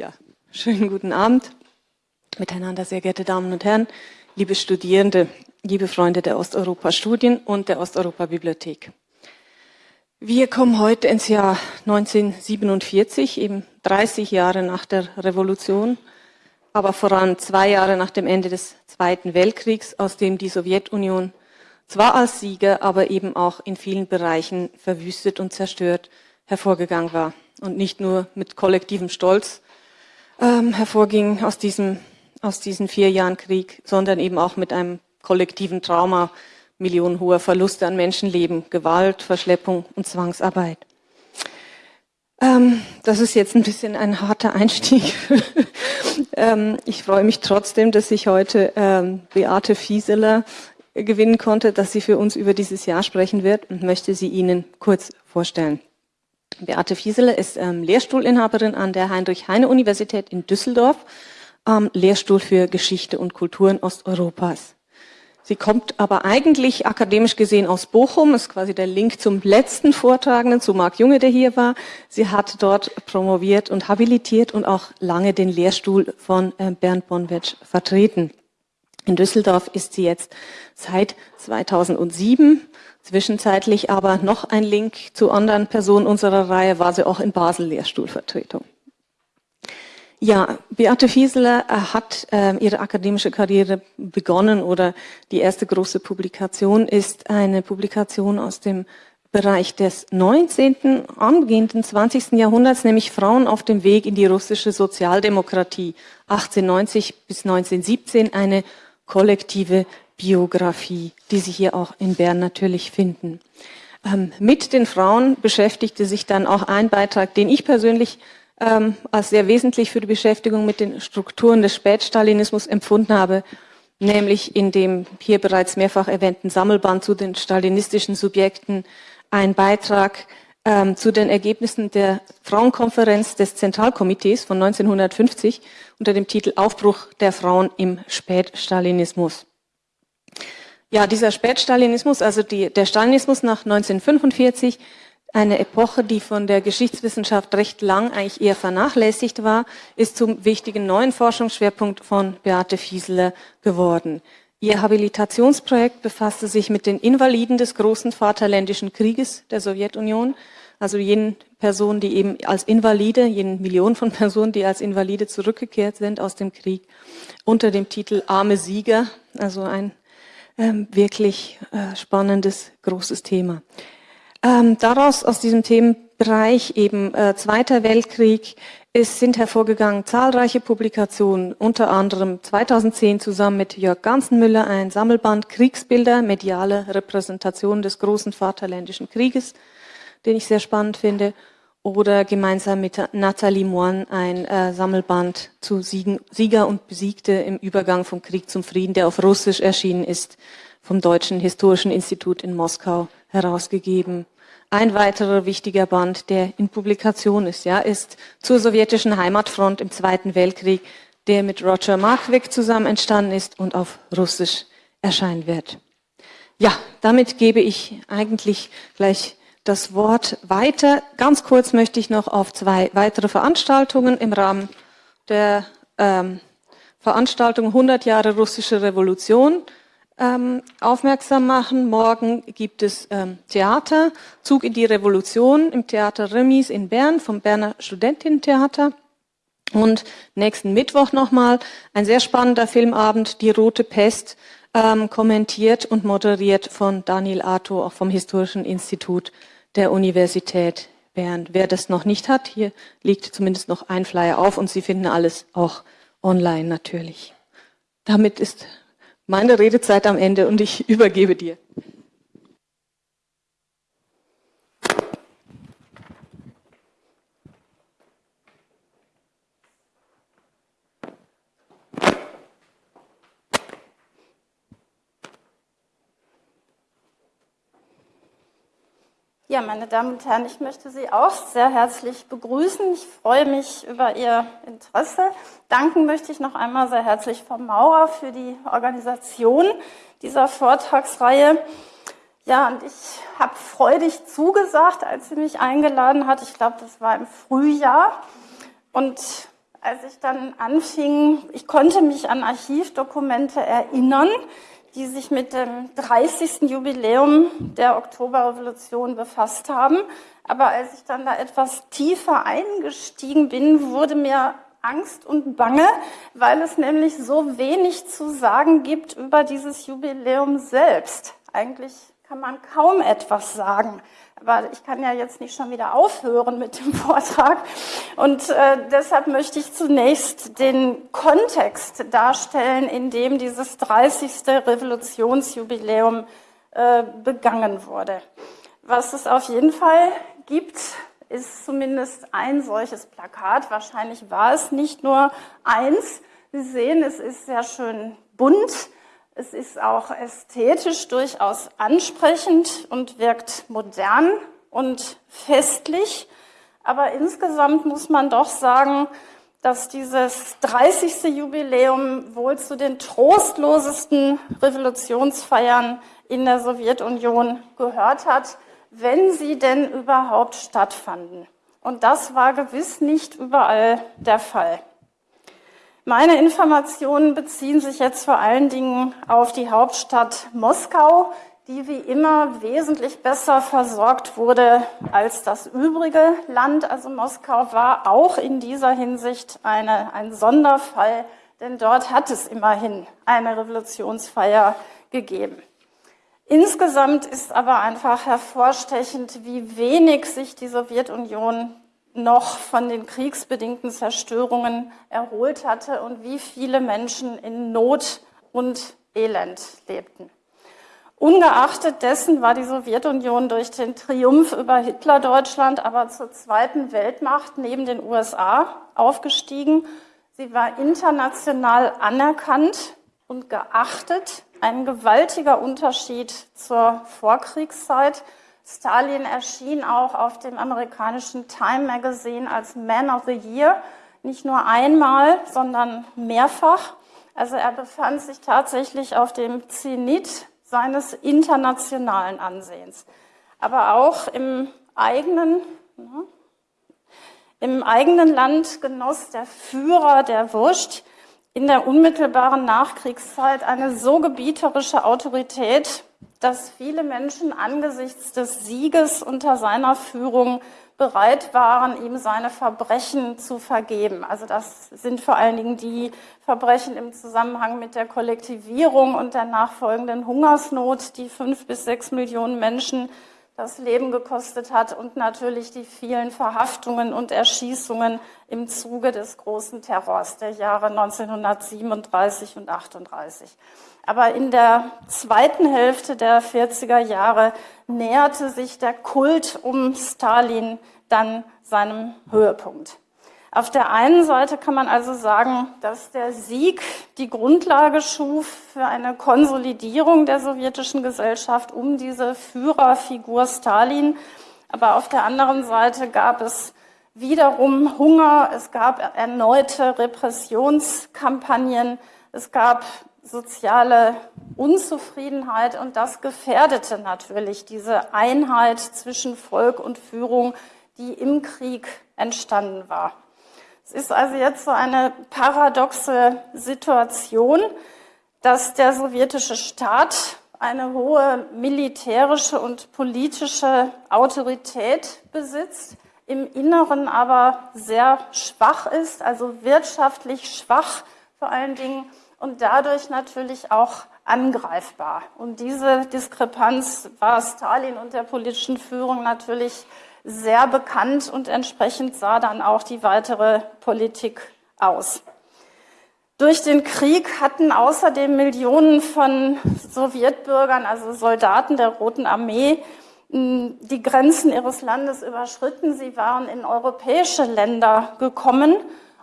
Ja, schönen guten Abend miteinander, sehr geehrte Damen und Herren, liebe Studierende, liebe Freunde der Osteuropa-Studien und der Osteuropa-Bibliothek. Wir kommen heute ins Jahr 1947, eben 30 Jahre nach der Revolution, aber voran zwei Jahre nach dem Ende des Zweiten Weltkriegs, aus dem die Sowjetunion zwar als Sieger, aber eben auch in vielen Bereichen verwüstet und zerstört hervorgegangen war und nicht nur mit kollektivem Stolz ähm, hervorging aus diesem aus diesen vier Jahren Krieg, sondern eben auch mit einem kollektiven Trauma, millionenhoher Verluste an Menschenleben, Gewalt, Verschleppung und Zwangsarbeit. Ähm, das ist jetzt ein bisschen ein harter Einstieg. ähm, ich freue mich trotzdem, dass ich heute ähm, Beate Fieseler gewinnen konnte, dass sie für uns über dieses Jahr sprechen wird und möchte sie Ihnen kurz vorstellen. Beate Fieseler ist ähm, Lehrstuhlinhaberin an der Heinrich-Heine-Universität in Düsseldorf am Lehrstuhl für Geschichte und Kulturen Osteuropas. Sie kommt aber eigentlich akademisch gesehen aus Bochum, ist quasi der Link zum letzten Vortragenden, zu Marc Junge, der hier war. Sie hat dort promoviert und habilitiert und auch lange den Lehrstuhl von äh, Bernd Bonwetsch vertreten. In Düsseldorf ist sie jetzt seit 2007. Zwischenzeitlich aber noch ein Link zu anderen Personen unserer Reihe war sie auch in Basel Lehrstuhlvertretung. Ja, Beate Fieseler äh, hat äh, ihre akademische Karriere begonnen oder die erste große Publikation ist eine Publikation aus dem Bereich des 19., angehenden 20. Jahrhunderts, nämlich Frauen auf dem Weg in die russische Sozialdemokratie 1890 bis 1917, eine kollektive Biografie, die Sie hier auch in Bern natürlich finden. Ähm, mit den Frauen beschäftigte sich dann auch ein Beitrag, den ich persönlich ähm, als sehr wesentlich für die Beschäftigung mit den Strukturen des Spätstalinismus empfunden habe, nämlich in dem hier bereits mehrfach erwähnten Sammelband zu den stalinistischen Subjekten ein Beitrag ähm, zu den Ergebnissen der Frauenkonferenz des Zentralkomitees von 1950 unter dem Titel Aufbruch der Frauen im Spätstalinismus. Ja, dieser Spätstalinismus, also die, der Stalinismus nach 1945, eine Epoche, die von der Geschichtswissenschaft recht lang eigentlich eher vernachlässigt war, ist zum wichtigen neuen Forschungsschwerpunkt von Beate Fiesler geworden. Ihr Habilitationsprojekt befasste sich mit den Invaliden des großen Vaterländischen Krieges der Sowjetunion, also jenen Personen, die eben als Invalide, jenen Millionen von Personen, die als Invalide zurückgekehrt sind aus dem Krieg, unter dem Titel Arme Sieger, also ein ähm, wirklich äh, spannendes, großes Thema. Ähm, daraus, aus diesem Themenbereich eben äh, Zweiter Weltkrieg, es sind hervorgegangen zahlreiche Publikationen, unter anderem 2010 zusammen mit Jörg Ganzenmüller ein Sammelband Kriegsbilder, mediale Repräsentation des großen Vaterländischen Krieges, den ich sehr spannend finde, oder gemeinsam mit Nathalie Moine ein äh, Sammelband zu Siegen, Sieger und Besiegte im Übergang vom Krieg zum Frieden, der auf Russisch erschienen ist, vom Deutschen Historischen Institut in Moskau herausgegeben. Ein weiterer wichtiger Band, der in Publikation ist, ja, ist zur sowjetischen Heimatfront im Zweiten Weltkrieg, der mit Roger Markwick zusammen entstanden ist und auf Russisch erscheinen wird. Ja, damit gebe ich eigentlich gleich das Wort weiter. Ganz kurz möchte ich noch auf zwei weitere Veranstaltungen im Rahmen der ähm, Veranstaltung 100 Jahre russische Revolution ähm, aufmerksam machen. Morgen gibt es ähm, Theater, Zug in die Revolution im Theater Remis in Bern vom Berner Studentinnentheater. Und nächsten Mittwoch nochmal ein sehr spannender Filmabend, Die Rote Pest, ähm, kommentiert und moderiert von Daniel Arto, auch vom Historischen Institut der Universität Bern. Wer das noch nicht hat, hier liegt zumindest noch ein Flyer auf und Sie finden alles auch online natürlich. Damit ist meine Redezeit am Ende und ich übergebe dir. Ja, meine Damen und Herren, ich möchte Sie auch sehr herzlich begrüßen. Ich freue mich über Ihr Interesse. Danken möchte ich noch einmal sehr herzlich Frau Maurer für die Organisation dieser Vortragsreihe. Ja, und ich habe freudig zugesagt, als sie mich eingeladen hat. Ich glaube, das war im Frühjahr. Und als ich dann anfing, ich konnte mich an Archivdokumente erinnern, die sich mit dem 30. Jubiläum der Oktoberrevolution befasst haben. Aber als ich dann da etwas tiefer eingestiegen bin, wurde mir Angst und Bange, weil es nämlich so wenig zu sagen gibt über dieses Jubiläum selbst. Eigentlich kann man kaum etwas sagen. Aber ich kann ja jetzt nicht schon wieder aufhören mit dem Vortrag. Und äh, deshalb möchte ich zunächst den Kontext darstellen, in dem dieses 30. Revolutionsjubiläum äh, begangen wurde. Was es auf jeden Fall gibt, ist zumindest ein solches Plakat. Wahrscheinlich war es nicht nur eins. Sie sehen, es ist sehr schön bunt. Es ist auch ästhetisch durchaus ansprechend und wirkt modern und festlich. Aber insgesamt muss man doch sagen, dass dieses 30. Jubiläum wohl zu den trostlosesten Revolutionsfeiern in der Sowjetunion gehört hat wenn sie denn überhaupt stattfanden. Und das war gewiss nicht überall der Fall. Meine Informationen beziehen sich jetzt vor allen Dingen auf die Hauptstadt Moskau, die wie immer wesentlich besser versorgt wurde als das übrige Land. Also Moskau war auch in dieser Hinsicht eine, ein Sonderfall, denn dort hat es immerhin eine Revolutionsfeier gegeben. Insgesamt ist aber einfach hervorstechend, wie wenig sich die Sowjetunion noch von den kriegsbedingten Zerstörungen erholt hatte und wie viele Menschen in Not und Elend lebten. Ungeachtet dessen war die Sowjetunion durch den Triumph über Hitler-Deutschland aber zur zweiten Weltmacht neben den USA aufgestiegen. Sie war international anerkannt und geachtet ein gewaltiger Unterschied zur Vorkriegszeit. Stalin erschien auch auf dem amerikanischen Time Magazine als Man of the Year, nicht nur einmal, sondern mehrfach. Also er befand sich tatsächlich auf dem Zenit seines internationalen Ansehens. Aber auch im eigenen, ne, im eigenen Land genoss der Führer der Wurst in der unmittelbaren Nachkriegszeit eine so gebieterische Autorität, dass viele Menschen angesichts des Sieges unter seiner Führung bereit waren, ihm seine Verbrechen zu vergeben. Also das sind vor allen Dingen die Verbrechen im Zusammenhang mit der Kollektivierung und der nachfolgenden Hungersnot, die fünf bis sechs Millionen Menschen das Leben gekostet hat und natürlich die vielen Verhaftungen und Erschießungen im Zuge des großen Terrors der Jahre 1937 und 38. Aber in der zweiten Hälfte der 40er Jahre näherte sich der Kult um Stalin dann seinem Höhepunkt. Auf der einen Seite kann man also sagen, dass der Sieg die Grundlage schuf für eine Konsolidierung der sowjetischen Gesellschaft um diese Führerfigur Stalin. Aber auf der anderen Seite gab es wiederum Hunger, es gab erneute Repressionskampagnen, es gab soziale Unzufriedenheit und das gefährdete natürlich diese Einheit zwischen Volk und Führung, die im Krieg entstanden war. Es ist also jetzt so eine paradoxe Situation, dass der sowjetische Staat eine hohe militärische und politische Autorität besitzt, im Inneren aber sehr schwach ist, also wirtschaftlich schwach vor allen Dingen und dadurch natürlich auch angreifbar. Und diese Diskrepanz war Stalin und der politischen Führung natürlich sehr bekannt und entsprechend sah dann auch die weitere Politik aus. Durch den Krieg hatten außerdem Millionen von Sowjetbürgern, also Soldaten der Roten Armee, die Grenzen ihres Landes überschritten. Sie waren in europäische Länder gekommen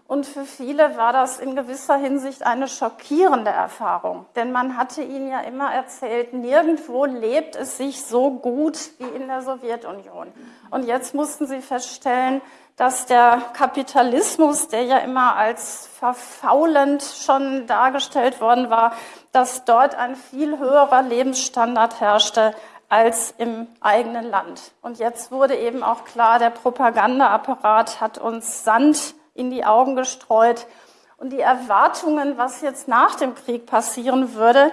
und für viele war das in gewisser Hinsicht eine schockierende Erfahrung. Denn man hatte ihnen ja immer erzählt, nirgendwo lebt es sich so gut wie in der Sowjetunion. Und jetzt mussten sie feststellen, dass der Kapitalismus, der ja immer als verfaulend schon dargestellt worden war, dass dort ein viel höherer Lebensstandard herrschte als im eigenen Land. Und jetzt wurde eben auch klar, der Propagandaapparat hat uns Sand in die Augen gestreut. Und die Erwartungen, was jetzt nach dem Krieg passieren würde,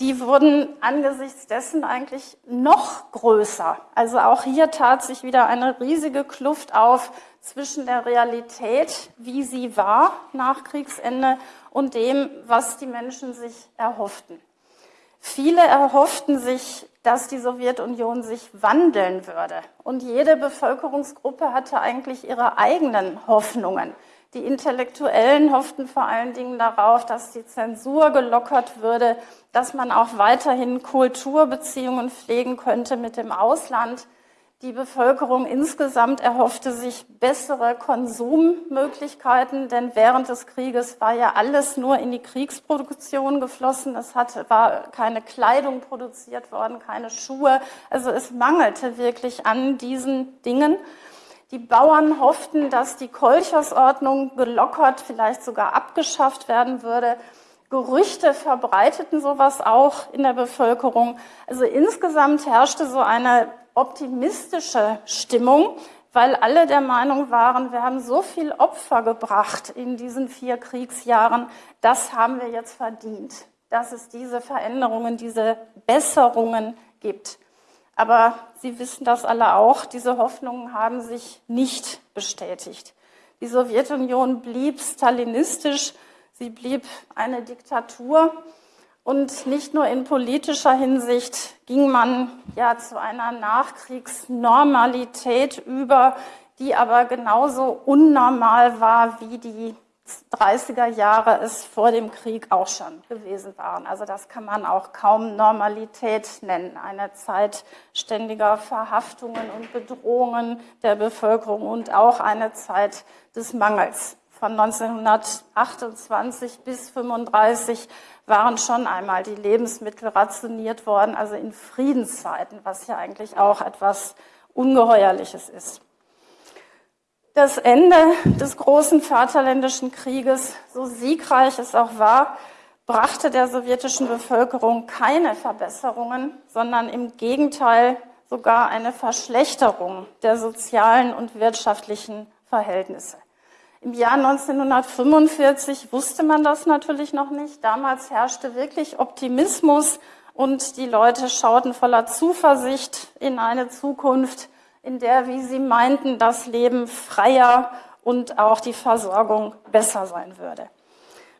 die wurden angesichts dessen eigentlich noch größer. Also auch hier tat sich wieder eine riesige Kluft auf zwischen der Realität, wie sie war nach Kriegsende, und dem, was die Menschen sich erhofften. Viele erhofften sich, dass die Sowjetunion sich wandeln würde. Und jede Bevölkerungsgruppe hatte eigentlich ihre eigenen Hoffnungen. Die Intellektuellen hofften vor allen Dingen darauf, dass die Zensur gelockert würde, dass man auch weiterhin Kulturbeziehungen pflegen könnte mit dem Ausland. Die Bevölkerung insgesamt erhoffte sich bessere Konsummöglichkeiten, denn während des Krieges war ja alles nur in die Kriegsproduktion geflossen. Es hat, war keine Kleidung produziert worden, keine Schuhe. Also es mangelte wirklich an diesen Dingen. Die Bauern hofften, dass die Kolchersordnung gelockert, vielleicht sogar abgeschafft werden würde. Gerüchte verbreiteten sowas auch in der Bevölkerung. Also insgesamt herrschte so eine optimistische Stimmung, weil alle der Meinung waren, wir haben so viel Opfer gebracht in diesen vier Kriegsjahren, das haben wir jetzt verdient, dass es diese Veränderungen, diese Besserungen gibt. Aber Sie wissen das alle auch, diese Hoffnungen haben sich nicht bestätigt. Die Sowjetunion blieb stalinistisch, sie blieb eine Diktatur und nicht nur in politischer Hinsicht ging man ja zu einer Nachkriegsnormalität über, die aber genauso unnormal war, wie die 30er Jahre es vor dem Krieg auch schon gewesen waren. Also das kann man auch kaum Normalität nennen. Eine Zeit ständiger Verhaftungen und Bedrohungen der Bevölkerung und auch eine Zeit des Mangels. Von 1928 bis 1935 waren schon einmal die Lebensmittel rationiert worden, also in Friedenszeiten, was ja eigentlich auch etwas Ungeheuerliches ist. Das Ende des großen Vaterländischen Krieges, so siegreich es auch war, brachte der sowjetischen Bevölkerung keine Verbesserungen, sondern im Gegenteil sogar eine Verschlechterung der sozialen und wirtschaftlichen Verhältnisse. Im Jahr 1945 wusste man das natürlich noch nicht. Damals herrschte wirklich Optimismus und die Leute schauten voller Zuversicht in eine Zukunft, in der, wie sie meinten, das Leben freier und auch die Versorgung besser sein würde.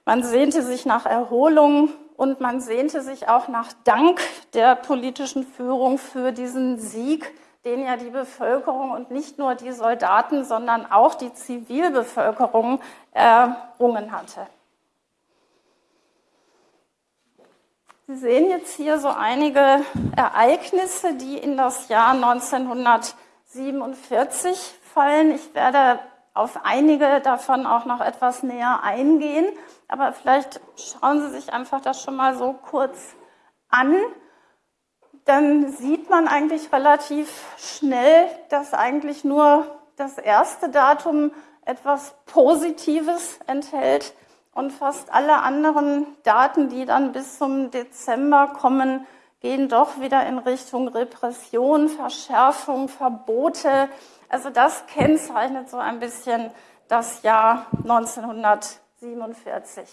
Man sehnte sich nach Erholung und man sehnte sich auch nach Dank der politischen Führung für diesen Sieg, den ja die Bevölkerung und nicht nur die Soldaten, sondern auch die Zivilbevölkerung errungen hatte. Sie sehen jetzt hier so einige Ereignisse, die in das Jahr 1947 fallen. Ich werde auf einige davon auch noch etwas näher eingehen, aber vielleicht schauen Sie sich einfach das schon mal so kurz an dann sieht man eigentlich relativ schnell, dass eigentlich nur das erste Datum etwas Positives enthält und fast alle anderen Daten, die dann bis zum Dezember kommen, gehen doch wieder in Richtung Repression, Verschärfung, Verbote. Also das kennzeichnet so ein bisschen das Jahr 1947.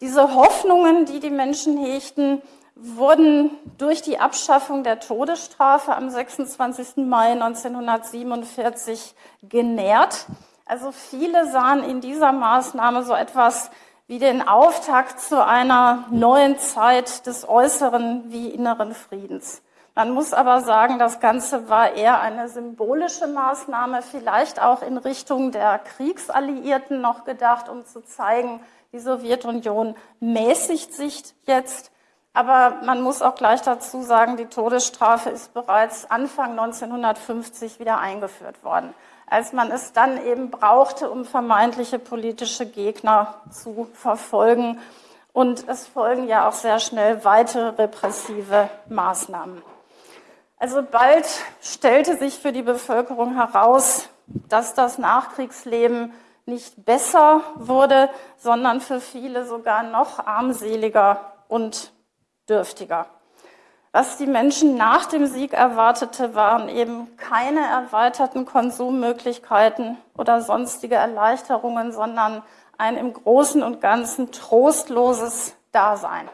Diese Hoffnungen, die die Menschen hegten, wurden durch die Abschaffung der Todesstrafe am 26. Mai 1947 genährt. Also viele sahen in dieser Maßnahme so etwas wie den Auftakt zu einer neuen Zeit des äußeren wie inneren Friedens. Man muss aber sagen, das Ganze war eher eine symbolische Maßnahme, vielleicht auch in Richtung der Kriegsalliierten noch gedacht, um zu zeigen, die Sowjetunion mäßigt sich jetzt. Aber man muss auch gleich dazu sagen, die Todesstrafe ist bereits Anfang 1950 wieder eingeführt worden, als man es dann eben brauchte, um vermeintliche politische Gegner zu verfolgen. Und es folgen ja auch sehr schnell weitere repressive Maßnahmen. Also bald stellte sich für die Bevölkerung heraus, dass das Nachkriegsleben nicht besser wurde, sondern für viele sogar noch armseliger und dürftiger. Was die Menschen nach dem Sieg erwartete, waren eben keine erweiterten Konsummöglichkeiten oder sonstige Erleichterungen, sondern ein im Großen und Ganzen trostloses Dasein.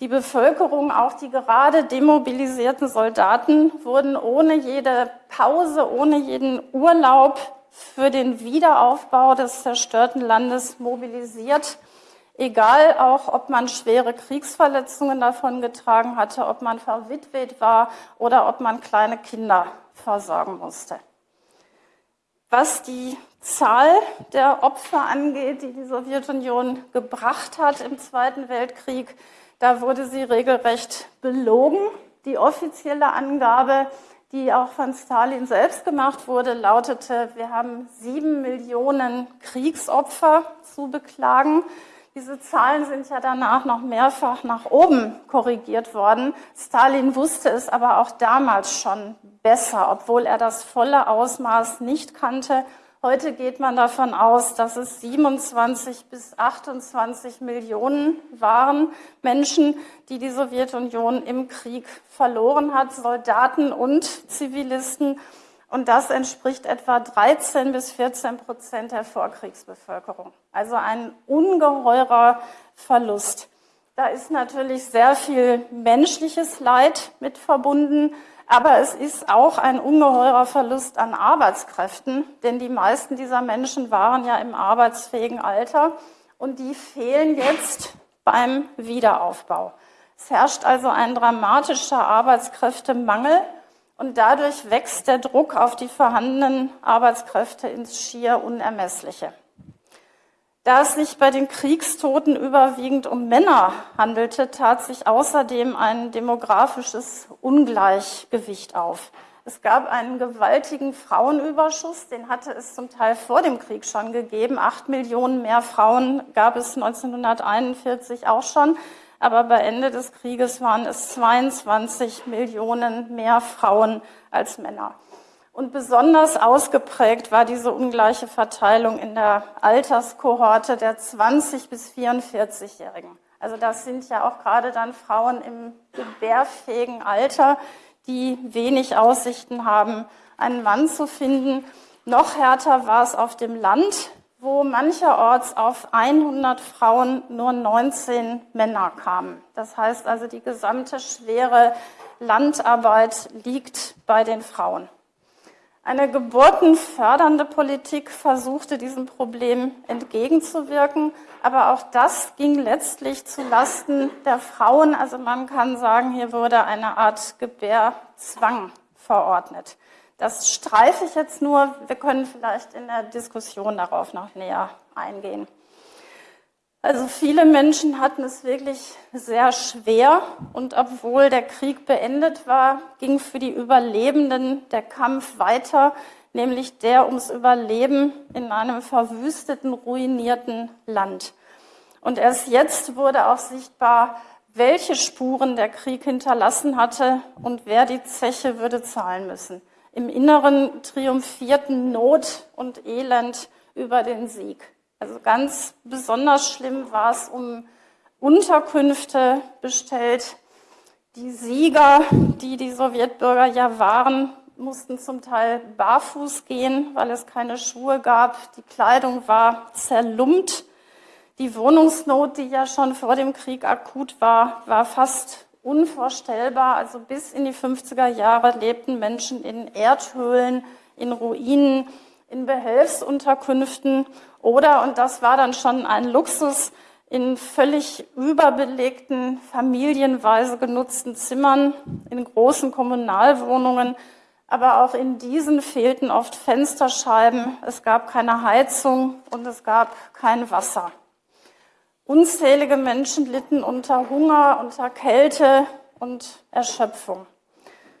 Die Bevölkerung, auch die gerade demobilisierten Soldaten, wurden ohne jede Pause, ohne jeden Urlaub für den Wiederaufbau des zerstörten Landes mobilisiert Egal auch, ob man schwere Kriegsverletzungen davon getragen hatte, ob man verwitwet war oder ob man kleine Kinder versorgen musste. Was die Zahl der Opfer angeht, die die Sowjetunion gebracht hat im Zweiten Weltkrieg, da wurde sie regelrecht belogen. Die offizielle Angabe, die auch von Stalin selbst gemacht wurde, lautete, wir haben sieben Millionen Kriegsopfer zu beklagen. Diese Zahlen sind ja danach noch mehrfach nach oben korrigiert worden. Stalin wusste es aber auch damals schon besser, obwohl er das volle Ausmaß nicht kannte. Heute geht man davon aus, dass es 27 bis 28 Millionen waren Menschen, die die Sowjetunion im Krieg verloren hat, Soldaten und Zivilisten. Und das entspricht etwa 13 bis 14 Prozent der Vorkriegsbevölkerung. Also ein ungeheurer Verlust. Da ist natürlich sehr viel menschliches Leid mit verbunden, aber es ist auch ein ungeheurer Verlust an Arbeitskräften, denn die meisten dieser Menschen waren ja im arbeitsfähigen Alter und die fehlen jetzt beim Wiederaufbau. Es herrscht also ein dramatischer Arbeitskräftemangel und dadurch wächst der Druck auf die vorhandenen Arbeitskräfte ins schier Unermessliche. Da es sich bei den Kriegstoten überwiegend um Männer handelte, tat sich außerdem ein demografisches Ungleichgewicht auf. Es gab einen gewaltigen Frauenüberschuss, den hatte es zum Teil vor dem Krieg schon gegeben. Acht Millionen mehr Frauen gab es 1941 auch schon aber bei Ende des Krieges waren es 22 Millionen mehr Frauen als Männer. Und besonders ausgeprägt war diese ungleiche Verteilung in der Alterskohorte der 20 bis 44-Jährigen. Also das sind ja auch gerade dann Frauen im gebärfähigen Alter, die wenig Aussichten haben, einen Mann zu finden. Noch härter war es auf dem Land wo mancherorts auf 100 Frauen nur 19 Männer kamen. Das heißt also, die gesamte schwere Landarbeit liegt bei den Frauen. Eine geburtenfördernde Politik versuchte diesem Problem entgegenzuwirken, aber auch das ging letztlich zu Lasten der Frauen. Also man kann sagen, hier wurde eine Art Gebärzwang verordnet. Das streife ich jetzt nur. Wir können vielleicht in der Diskussion darauf noch näher eingehen. Also viele Menschen hatten es wirklich sehr schwer und obwohl der Krieg beendet war, ging für die Überlebenden der Kampf weiter, nämlich der ums Überleben in einem verwüsteten, ruinierten Land. Und erst jetzt wurde auch sichtbar, welche Spuren der Krieg hinterlassen hatte und wer die Zeche würde zahlen müssen. Im Inneren triumphierten Not und Elend über den Sieg. Also ganz besonders schlimm war es um Unterkünfte bestellt. Die Sieger, die die Sowjetbürger ja waren, mussten zum Teil barfuß gehen, weil es keine Schuhe gab. Die Kleidung war zerlumpt. Die Wohnungsnot, die ja schon vor dem Krieg akut war, war fast unvorstellbar. Also bis in die 50er Jahre lebten Menschen in Erdhöhlen, in Ruinen, in Behelfsunterkünften oder, und das war dann schon ein Luxus, in völlig überbelegten, familienweise genutzten Zimmern, in großen Kommunalwohnungen. Aber auch in diesen fehlten oft Fensterscheiben, es gab keine Heizung und es gab kein Wasser. Unzählige Menschen litten unter Hunger, unter Kälte und Erschöpfung.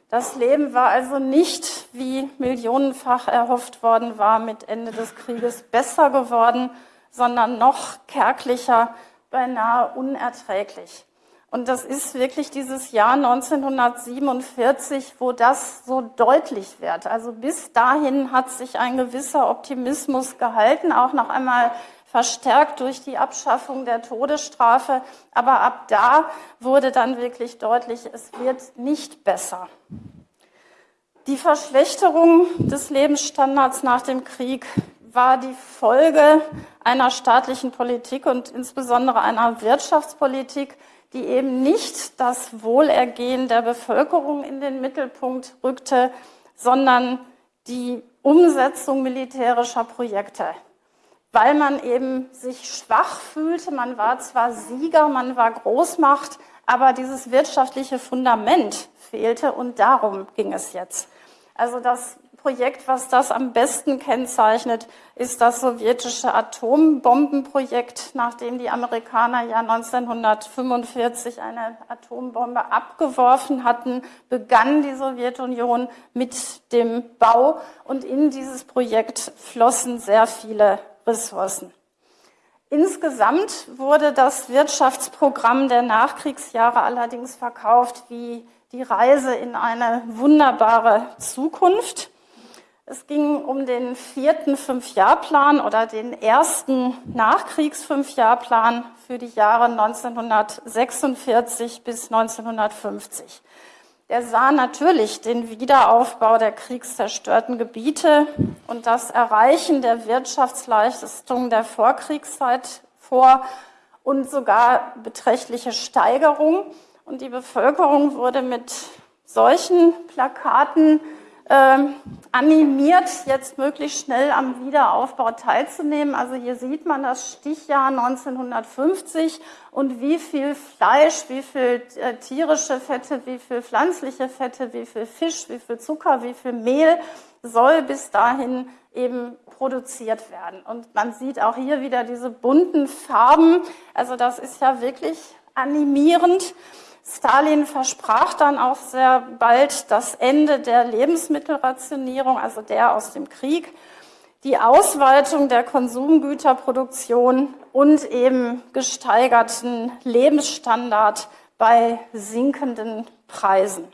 Das Leben war also nicht, wie millionenfach erhofft worden war, mit Ende des Krieges besser geworden, sondern noch kärglicher, beinahe unerträglich. Und das ist wirklich dieses Jahr 1947, wo das so deutlich wird. Also bis dahin hat sich ein gewisser Optimismus gehalten, auch noch einmal verstärkt durch die Abschaffung der Todesstrafe. Aber ab da wurde dann wirklich deutlich, es wird nicht besser. Die Verschlechterung des Lebensstandards nach dem Krieg war die Folge einer staatlichen Politik und insbesondere einer Wirtschaftspolitik, die eben nicht das Wohlergehen der Bevölkerung in den Mittelpunkt rückte, sondern die Umsetzung militärischer Projekte. Weil man eben sich schwach fühlte, man war zwar Sieger, man war Großmacht, aber dieses wirtschaftliche Fundament fehlte und darum ging es jetzt. Also das Projekt, was das am besten kennzeichnet, ist das sowjetische Atombombenprojekt, nachdem die Amerikaner ja 1945 eine Atombombe abgeworfen hatten, begann die Sowjetunion mit dem Bau und in dieses Projekt flossen sehr viele Ressourcen. Insgesamt wurde das Wirtschaftsprogramm der Nachkriegsjahre allerdings verkauft wie die Reise in eine wunderbare Zukunft. Es ging um den vierten Fünfjahrplan oder den ersten Nachkriegs-Fünfjahrplan für die Jahre 1946 bis 1950. Der sah natürlich den Wiederaufbau der kriegszerstörten Gebiete und das Erreichen der Wirtschaftsleistungen der Vorkriegszeit vor und sogar beträchtliche Steigerung. Und die Bevölkerung wurde mit solchen Plakaten äh, animiert, jetzt möglichst schnell am Wiederaufbau teilzunehmen. Also hier sieht man das Stichjahr 1950 und wie viel Fleisch, wie viel äh, tierische Fette, wie viel pflanzliche Fette, wie viel Fisch, wie viel Zucker, wie viel Mehl soll bis dahin eben produziert werden. Und man sieht auch hier wieder diese bunten Farben. Also das ist ja wirklich animierend. Stalin versprach dann auch sehr bald das Ende der Lebensmittelrationierung, also der aus dem Krieg, die Ausweitung der Konsumgüterproduktion und eben gesteigerten Lebensstandard bei sinkenden Preisen.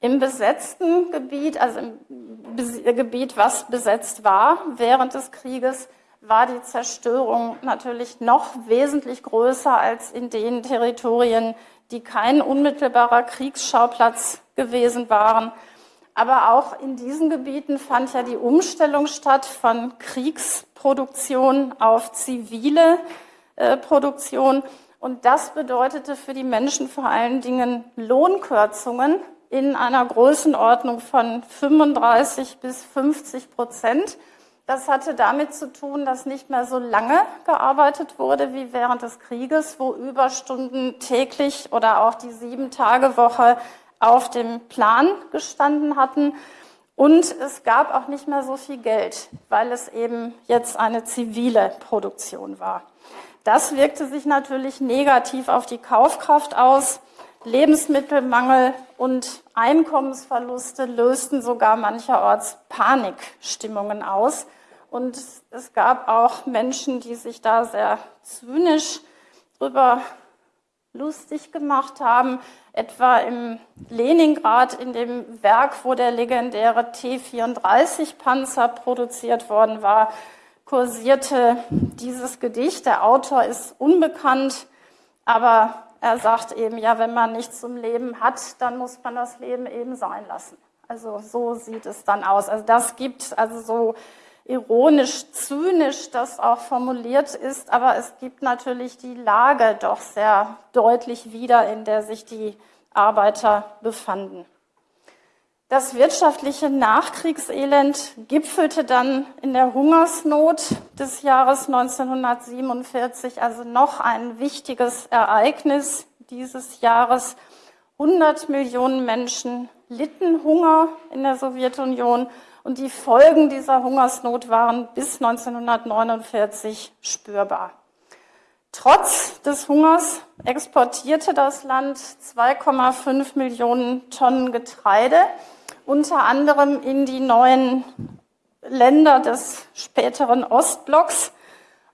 Im besetzten Gebiet, also im Gebiet, was besetzt war während des Krieges, war die Zerstörung natürlich noch wesentlich größer als in den Territorien, die kein unmittelbarer Kriegsschauplatz gewesen waren. Aber auch in diesen Gebieten fand ja die Umstellung statt von Kriegsproduktion auf zivile äh, Produktion. Und das bedeutete für die Menschen vor allen Dingen Lohnkürzungen in einer Größenordnung von 35 bis 50 Prozent. Das hatte damit zu tun, dass nicht mehr so lange gearbeitet wurde wie während des Krieges, wo Überstunden täglich oder auch die Sieben-Tage-Woche auf dem Plan gestanden hatten. Und es gab auch nicht mehr so viel Geld, weil es eben jetzt eine zivile Produktion war. Das wirkte sich natürlich negativ auf die Kaufkraft aus. Lebensmittelmangel und Einkommensverluste lösten sogar mancherorts Panikstimmungen aus. Und es gab auch Menschen, die sich da sehr zynisch drüber lustig gemacht haben, etwa im Leningrad in dem Werk, wo der legendäre T-34-Panzer produziert worden war, kursierte dieses Gedicht. Der Autor ist unbekannt, aber er sagt eben, ja, wenn man nichts zum Leben hat, dann muss man das Leben eben sein lassen. Also so sieht es dann aus. Also das gibt also so ironisch, zynisch das auch formuliert ist, aber es gibt natürlich die Lage doch sehr deutlich wieder, in der sich die Arbeiter befanden. Das wirtschaftliche Nachkriegselend gipfelte dann in der Hungersnot des Jahres 1947, also noch ein wichtiges Ereignis dieses Jahres. 100 Millionen Menschen litten Hunger in der Sowjetunion und die Folgen dieser Hungersnot waren bis 1949 spürbar. Trotz des Hungers exportierte das Land 2,5 Millionen Tonnen Getreide, unter anderem in die neuen Länder des späteren Ostblocks.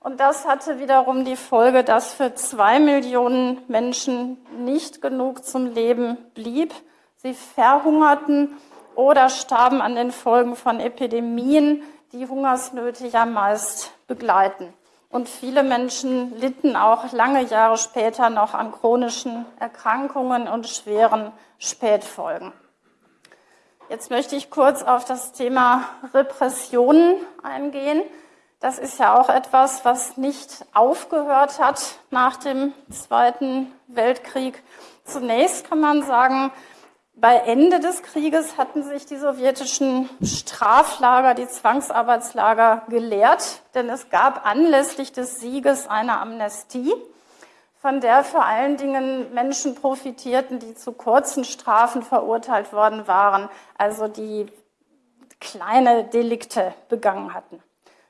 Und das hatte wiederum die Folge, dass für zwei Millionen Menschen nicht genug zum Leben blieb. Sie verhungerten oder starben an den Folgen von Epidemien, die Hungersnöte ja meist begleiten. Und viele Menschen litten auch lange Jahre später noch an chronischen Erkrankungen und schweren Spätfolgen. Jetzt möchte ich kurz auf das Thema Repressionen eingehen. Das ist ja auch etwas, was nicht aufgehört hat nach dem Zweiten Weltkrieg. Zunächst kann man sagen, bei Ende des Krieges hatten sich die sowjetischen Straflager, die Zwangsarbeitslager gelehrt, denn es gab anlässlich des Sieges eine Amnestie, von der vor allen Dingen Menschen profitierten, die zu kurzen Strafen verurteilt worden waren, also die kleine Delikte begangen hatten.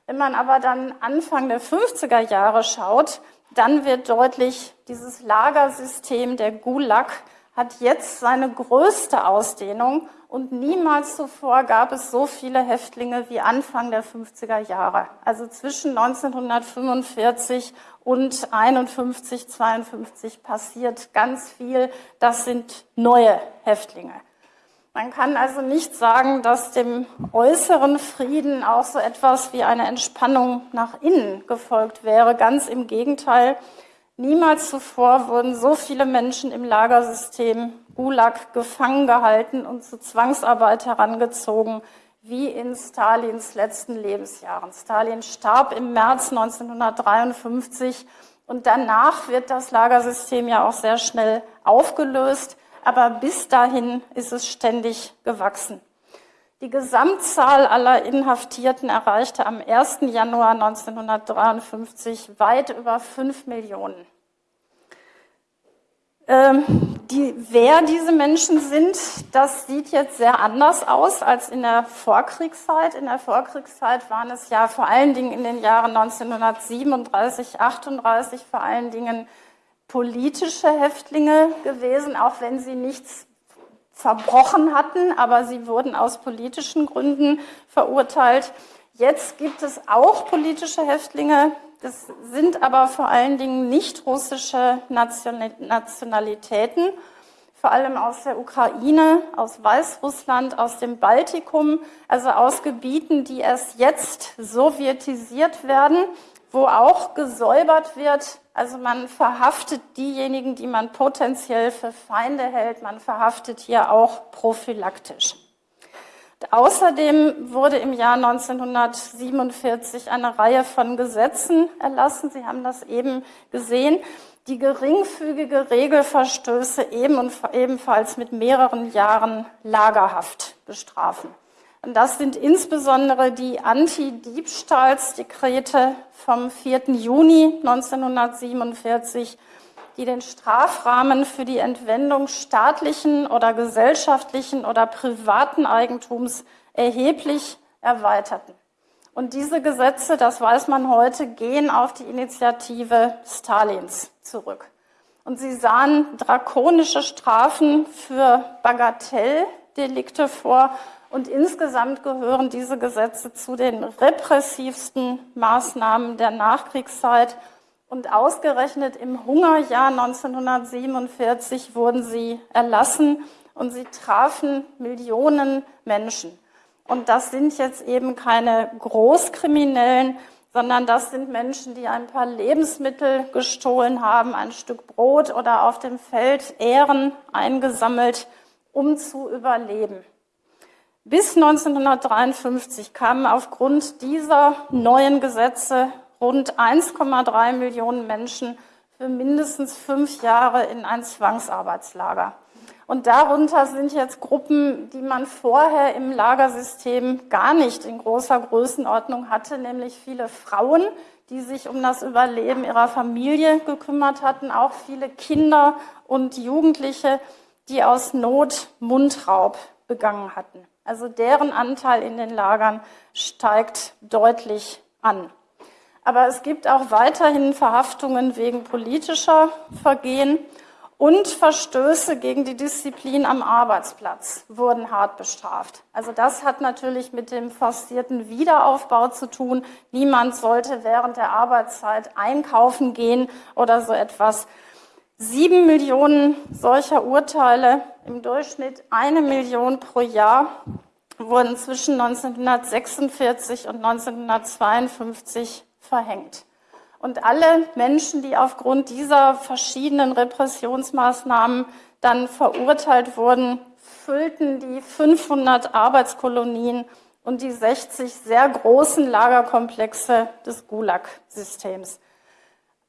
Wenn man aber dann Anfang der 50er Jahre schaut, dann wird deutlich, dieses Lagersystem der Gulag hat jetzt seine größte Ausdehnung und niemals zuvor gab es so viele Häftlinge wie Anfang der 50er Jahre. Also zwischen 1945 und 51, 52 passiert ganz viel. Das sind neue Häftlinge. Man kann also nicht sagen, dass dem äußeren Frieden auch so etwas wie eine Entspannung nach innen gefolgt wäre. Ganz im Gegenteil. Niemals zuvor wurden so viele Menschen im Lagersystem Gulag gefangen gehalten und zu Zwangsarbeit herangezogen wie in Stalins letzten Lebensjahren. Stalin starb im März 1953 und danach wird das Lagersystem ja auch sehr schnell aufgelöst, aber bis dahin ist es ständig gewachsen. Die Gesamtzahl aller Inhaftierten erreichte am 1. Januar 1953 weit über 5 Millionen. Ähm, die, wer diese Menschen sind, das sieht jetzt sehr anders aus als in der Vorkriegszeit. In der Vorkriegszeit waren es ja vor allen Dingen in den Jahren 1937, 38 vor allen Dingen politische Häftlinge gewesen, auch wenn sie nichts verbrochen hatten, aber sie wurden aus politischen Gründen verurteilt. Jetzt gibt es auch politische Häftlinge. Das sind aber vor allen Dingen nicht russische Nationalitäten, vor allem aus der Ukraine, aus Weißrussland, aus dem Baltikum, also aus Gebieten, die erst jetzt sowjetisiert werden, wo auch gesäubert wird also man verhaftet diejenigen, die man potenziell für Feinde hält. Man verhaftet hier auch prophylaktisch. Außerdem wurde im Jahr 1947 eine Reihe von Gesetzen erlassen. Sie haben das eben gesehen, die geringfügige Regelverstöße ebenfalls mit mehreren Jahren Lagerhaft bestrafen. Und das sind insbesondere die Anti-Diebstahlsdekrete vom 4. Juni 1947, die den Strafrahmen für die Entwendung staatlichen oder gesellschaftlichen oder privaten Eigentums erheblich erweiterten. Und diese Gesetze, das weiß man heute, gehen auf die Initiative Stalins zurück. Und sie sahen drakonische Strafen für Bagatelldelikte vor und insgesamt gehören diese Gesetze zu den repressivsten Maßnahmen der Nachkriegszeit. Und ausgerechnet im Hungerjahr 1947 wurden sie erlassen und sie trafen Millionen Menschen. Und das sind jetzt eben keine Großkriminellen, sondern das sind Menschen, die ein paar Lebensmittel gestohlen haben, ein Stück Brot oder auf dem Feld Ähren eingesammelt, um zu überleben. Bis 1953 kamen aufgrund dieser neuen Gesetze rund 1,3 Millionen Menschen für mindestens fünf Jahre in ein Zwangsarbeitslager. Und darunter sind jetzt Gruppen, die man vorher im Lagersystem gar nicht in großer Größenordnung hatte, nämlich viele Frauen, die sich um das Überleben ihrer Familie gekümmert hatten, auch viele Kinder und Jugendliche, die aus Not Mundraub begangen hatten. Also deren Anteil in den Lagern steigt deutlich an. Aber es gibt auch weiterhin Verhaftungen wegen politischer Vergehen und Verstöße gegen die Disziplin am Arbeitsplatz wurden hart bestraft. Also das hat natürlich mit dem forcierten Wiederaufbau zu tun. Niemand sollte während der Arbeitszeit einkaufen gehen oder so etwas. Sieben Millionen solcher Urteile, im Durchschnitt eine Million pro Jahr, wurden zwischen 1946 und 1952 verhängt. Und alle Menschen, die aufgrund dieser verschiedenen Repressionsmaßnahmen dann verurteilt wurden, füllten die 500 Arbeitskolonien und die 60 sehr großen Lagerkomplexe des Gulag-Systems.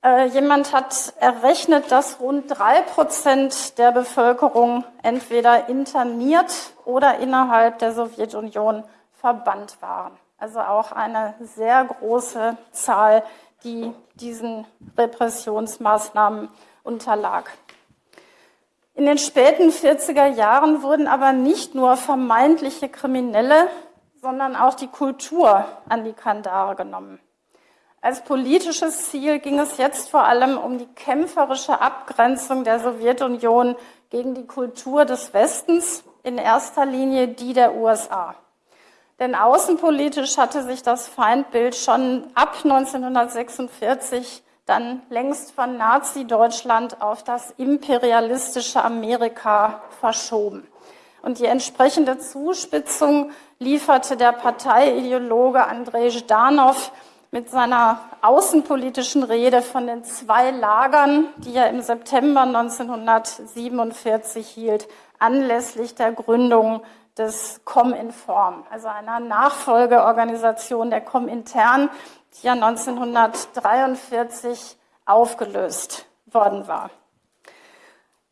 Äh, jemand hat errechnet, dass rund drei Prozent der Bevölkerung entweder interniert oder innerhalb der Sowjetunion verbannt waren. Also auch eine sehr große Zahl, die diesen Repressionsmaßnahmen unterlag. In den späten 40er Jahren wurden aber nicht nur vermeintliche Kriminelle, sondern auch die Kultur an die Kandare genommen. Als politisches Ziel ging es jetzt vor allem um die kämpferische Abgrenzung der Sowjetunion gegen die Kultur des Westens, in erster Linie die der USA. Denn außenpolitisch hatte sich das Feindbild schon ab 1946 dann längst von Nazi-Deutschland auf das imperialistische Amerika verschoben. Und die entsprechende Zuspitzung lieferte der Parteiideologe Andrei Zhdanov mit seiner außenpolitischen Rede von den zwei Lagern, die er im September 1947 hielt, anlässlich der Gründung des Cominform, also einer Nachfolgeorganisation der Comintern, die ja 1943 aufgelöst worden war.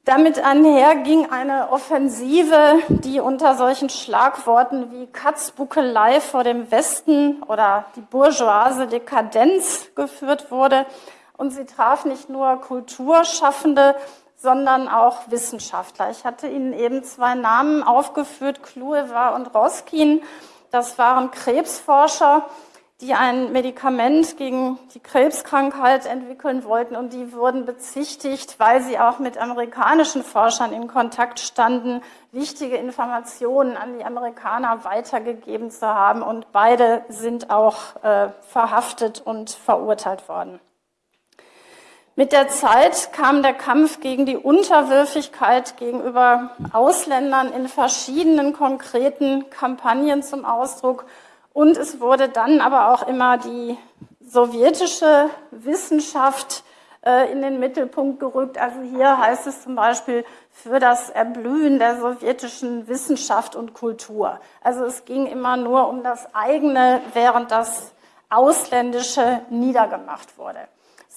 Damit einher ging eine Offensive, die unter solchen Schlagworten wie Katzbuckelei vor dem Westen oder die bourgeoise Dekadenz geführt wurde. Und sie traf nicht nur Kulturschaffende, sondern auch Wissenschaftler. Ich hatte Ihnen eben zwei Namen aufgeführt, Klueva und Roskin. Das waren Krebsforscher, die ein Medikament gegen die Krebskrankheit entwickeln wollten und die wurden bezichtigt, weil sie auch mit amerikanischen Forschern in Kontakt standen, wichtige Informationen an die Amerikaner weitergegeben zu haben und beide sind auch äh, verhaftet und verurteilt worden. Mit der Zeit kam der Kampf gegen die Unterwürfigkeit gegenüber Ausländern in verschiedenen konkreten Kampagnen zum Ausdruck und es wurde dann aber auch immer die sowjetische Wissenschaft äh, in den Mittelpunkt gerückt. Also hier heißt es zum Beispiel für das Erblühen der sowjetischen Wissenschaft und Kultur. Also es ging immer nur um das eigene, während das Ausländische niedergemacht wurde.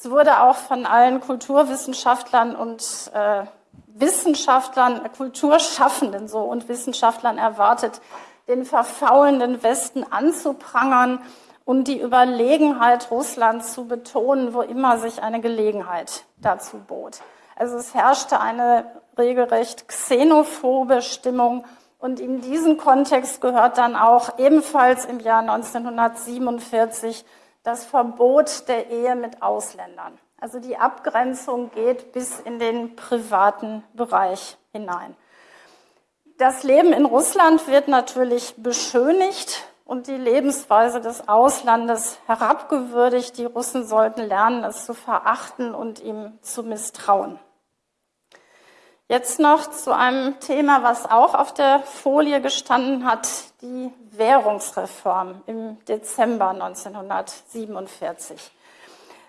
Es wurde auch von allen Kulturwissenschaftlern und äh, Wissenschaftlern, Kulturschaffenden so und Wissenschaftlern erwartet, den verfaulenden Westen anzuprangern und die Überlegenheit Russlands zu betonen, wo immer sich eine Gelegenheit dazu bot. Also es herrschte eine regelrecht xenophobe Stimmung und in diesen Kontext gehört dann auch ebenfalls im Jahr 1947 das Verbot der Ehe mit Ausländern. Also die Abgrenzung geht bis in den privaten Bereich hinein. Das Leben in Russland wird natürlich beschönigt und die Lebensweise des Auslandes herabgewürdigt. Die Russen sollten lernen, es zu verachten und ihm zu misstrauen. Jetzt noch zu einem Thema, was auch auf der Folie gestanden hat, die Währungsreform im Dezember 1947.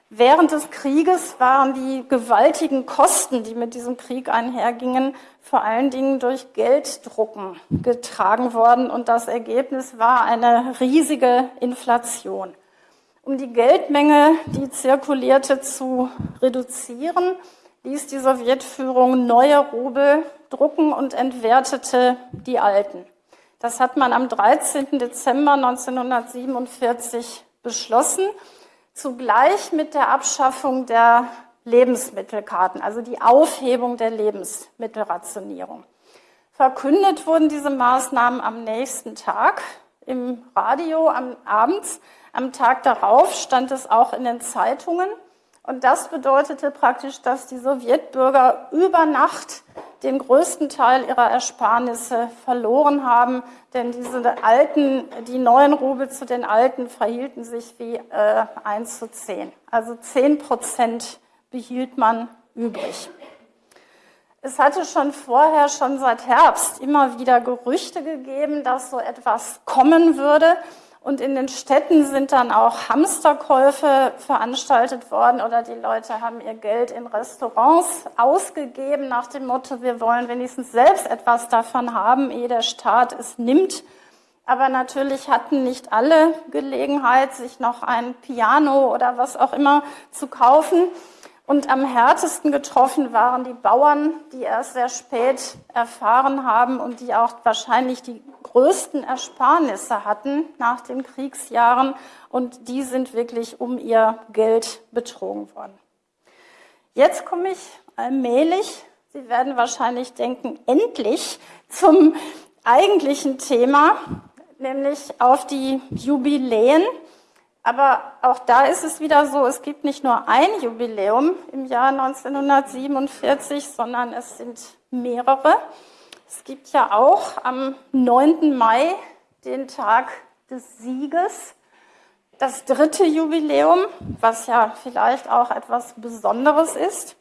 Während des Krieges waren die gewaltigen Kosten, die mit diesem Krieg einhergingen, vor allen Dingen durch Gelddrucken getragen worden und das Ergebnis war eine riesige Inflation. Um die Geldmenge, die zirkulierte, zu reduzieren, ließ die Sowjetführung neue Rubel drucken und entwertete die alten. Das hat man am 13. Dezember 1947 beschlossen zugleich mit der Abschaffung der Lebensmittelkarten, also die Aufhebung der Lebensmittelrationierung. Verkündet wurden diese Maßnahmen am nächsten Tag im Radio am abends. Am Tag darauf stand es auch in den Zeitungen. Und das bedeutete praktisch, dass die Sowjetbürger über Nacht den größten Teil ihrer Ersparnisse verloren haben, denn diese alten, die neuen Rubel zu den alten verhielten sich wie äh, 1 zu 10. Also 10 Prozent behielt man übrig. Es hatte schon vorher, schon seit Herbst, immer wieder Gerüchte gegeben, dass so etwas kommen würde. Und in den Städten sind dann auch Hamsterkäufe veranstaltet worden oder die Leute haben ihr Geld in Restaurants ausgegeben nach dem Motto, wir wollen wenigstens selbst etwas davon haben, ehe der Staat es nimmt. Aber natürlich hatten nicht alle Gelegenheit, sich noch ein Piano oder was auch immer zu kaufen. Und am härtesten getroffen waren die Bauern, die erst sehr spät erfahren haben und die auch wahrscheinlich die größten Ersparnisse hatten nach den Kriegsjahren. Und die sind wirklich um ihr Geld betrogen worden. Jetzt komme ich allmählich, Sie werden wahrscheinlich denken, endlich zum eigentlichen Thema, nämlich auf die Jubiläen. Aber auch da ist es wieder so, es gibt nicht nur ein Jubiläum im Jahr 1947, sondern es sind mehrere. Es gibt ja auch am 9. Mai den Tag des Sieges, das dritte Jubiläum, was ja vielleicht auch etwas Besonderes ist.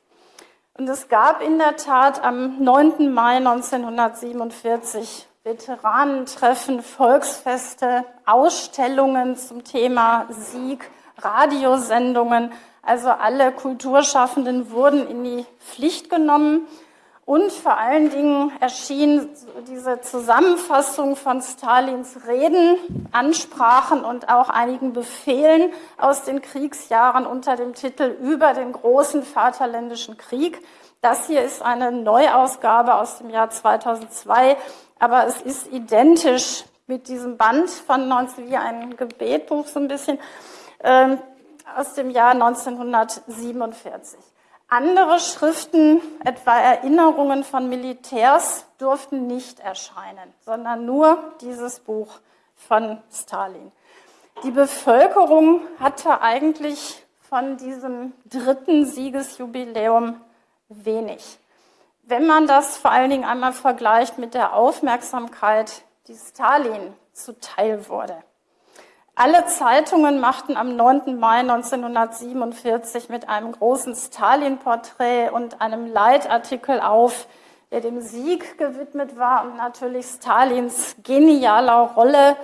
Und es gab in der Tat am 9. Mai 1947 Veteranentreffen, Volksfeste, Ausstellungen zum Thema Sieg, Radiosendungen. Also alle Kulturschaffenden wurden in die Pflicht genommen. Und vor allen Dingen erschien diese Zusammenfassung von Stalins Reden, Ansprachen und auch einigen Befehlen aus den Kriegsjahren unter dem Titel Über den großen Vaterländischen Krieg. Das hier ist eine Neuausgabe aus dem Jahr 2002 aber es ist identisch mit diesem Band von 19, wie ein Gebetbuch so ein bisschen, äh, aus dem Jahr 1947. Andere Schriften, etwa Erinnerungen von Militärs, durften nicht erscheinen, sondern nur dieses Buch von Stalin. Die Bevölkerung hatte eigentlich von diesem dritten Siegesjubiläum wenig wenn man das vor allen Dingen einmal vergleicht mit der Aufmerksamkeit, die Stalin zuteil wurde. Alle Zeitungen machten am 9. Mai 1947 mit einem großen Stalin-Porträt und einem Leitartikel auf, der dem Sieg gewidmet war und natürlich Stalins genialer Rolle,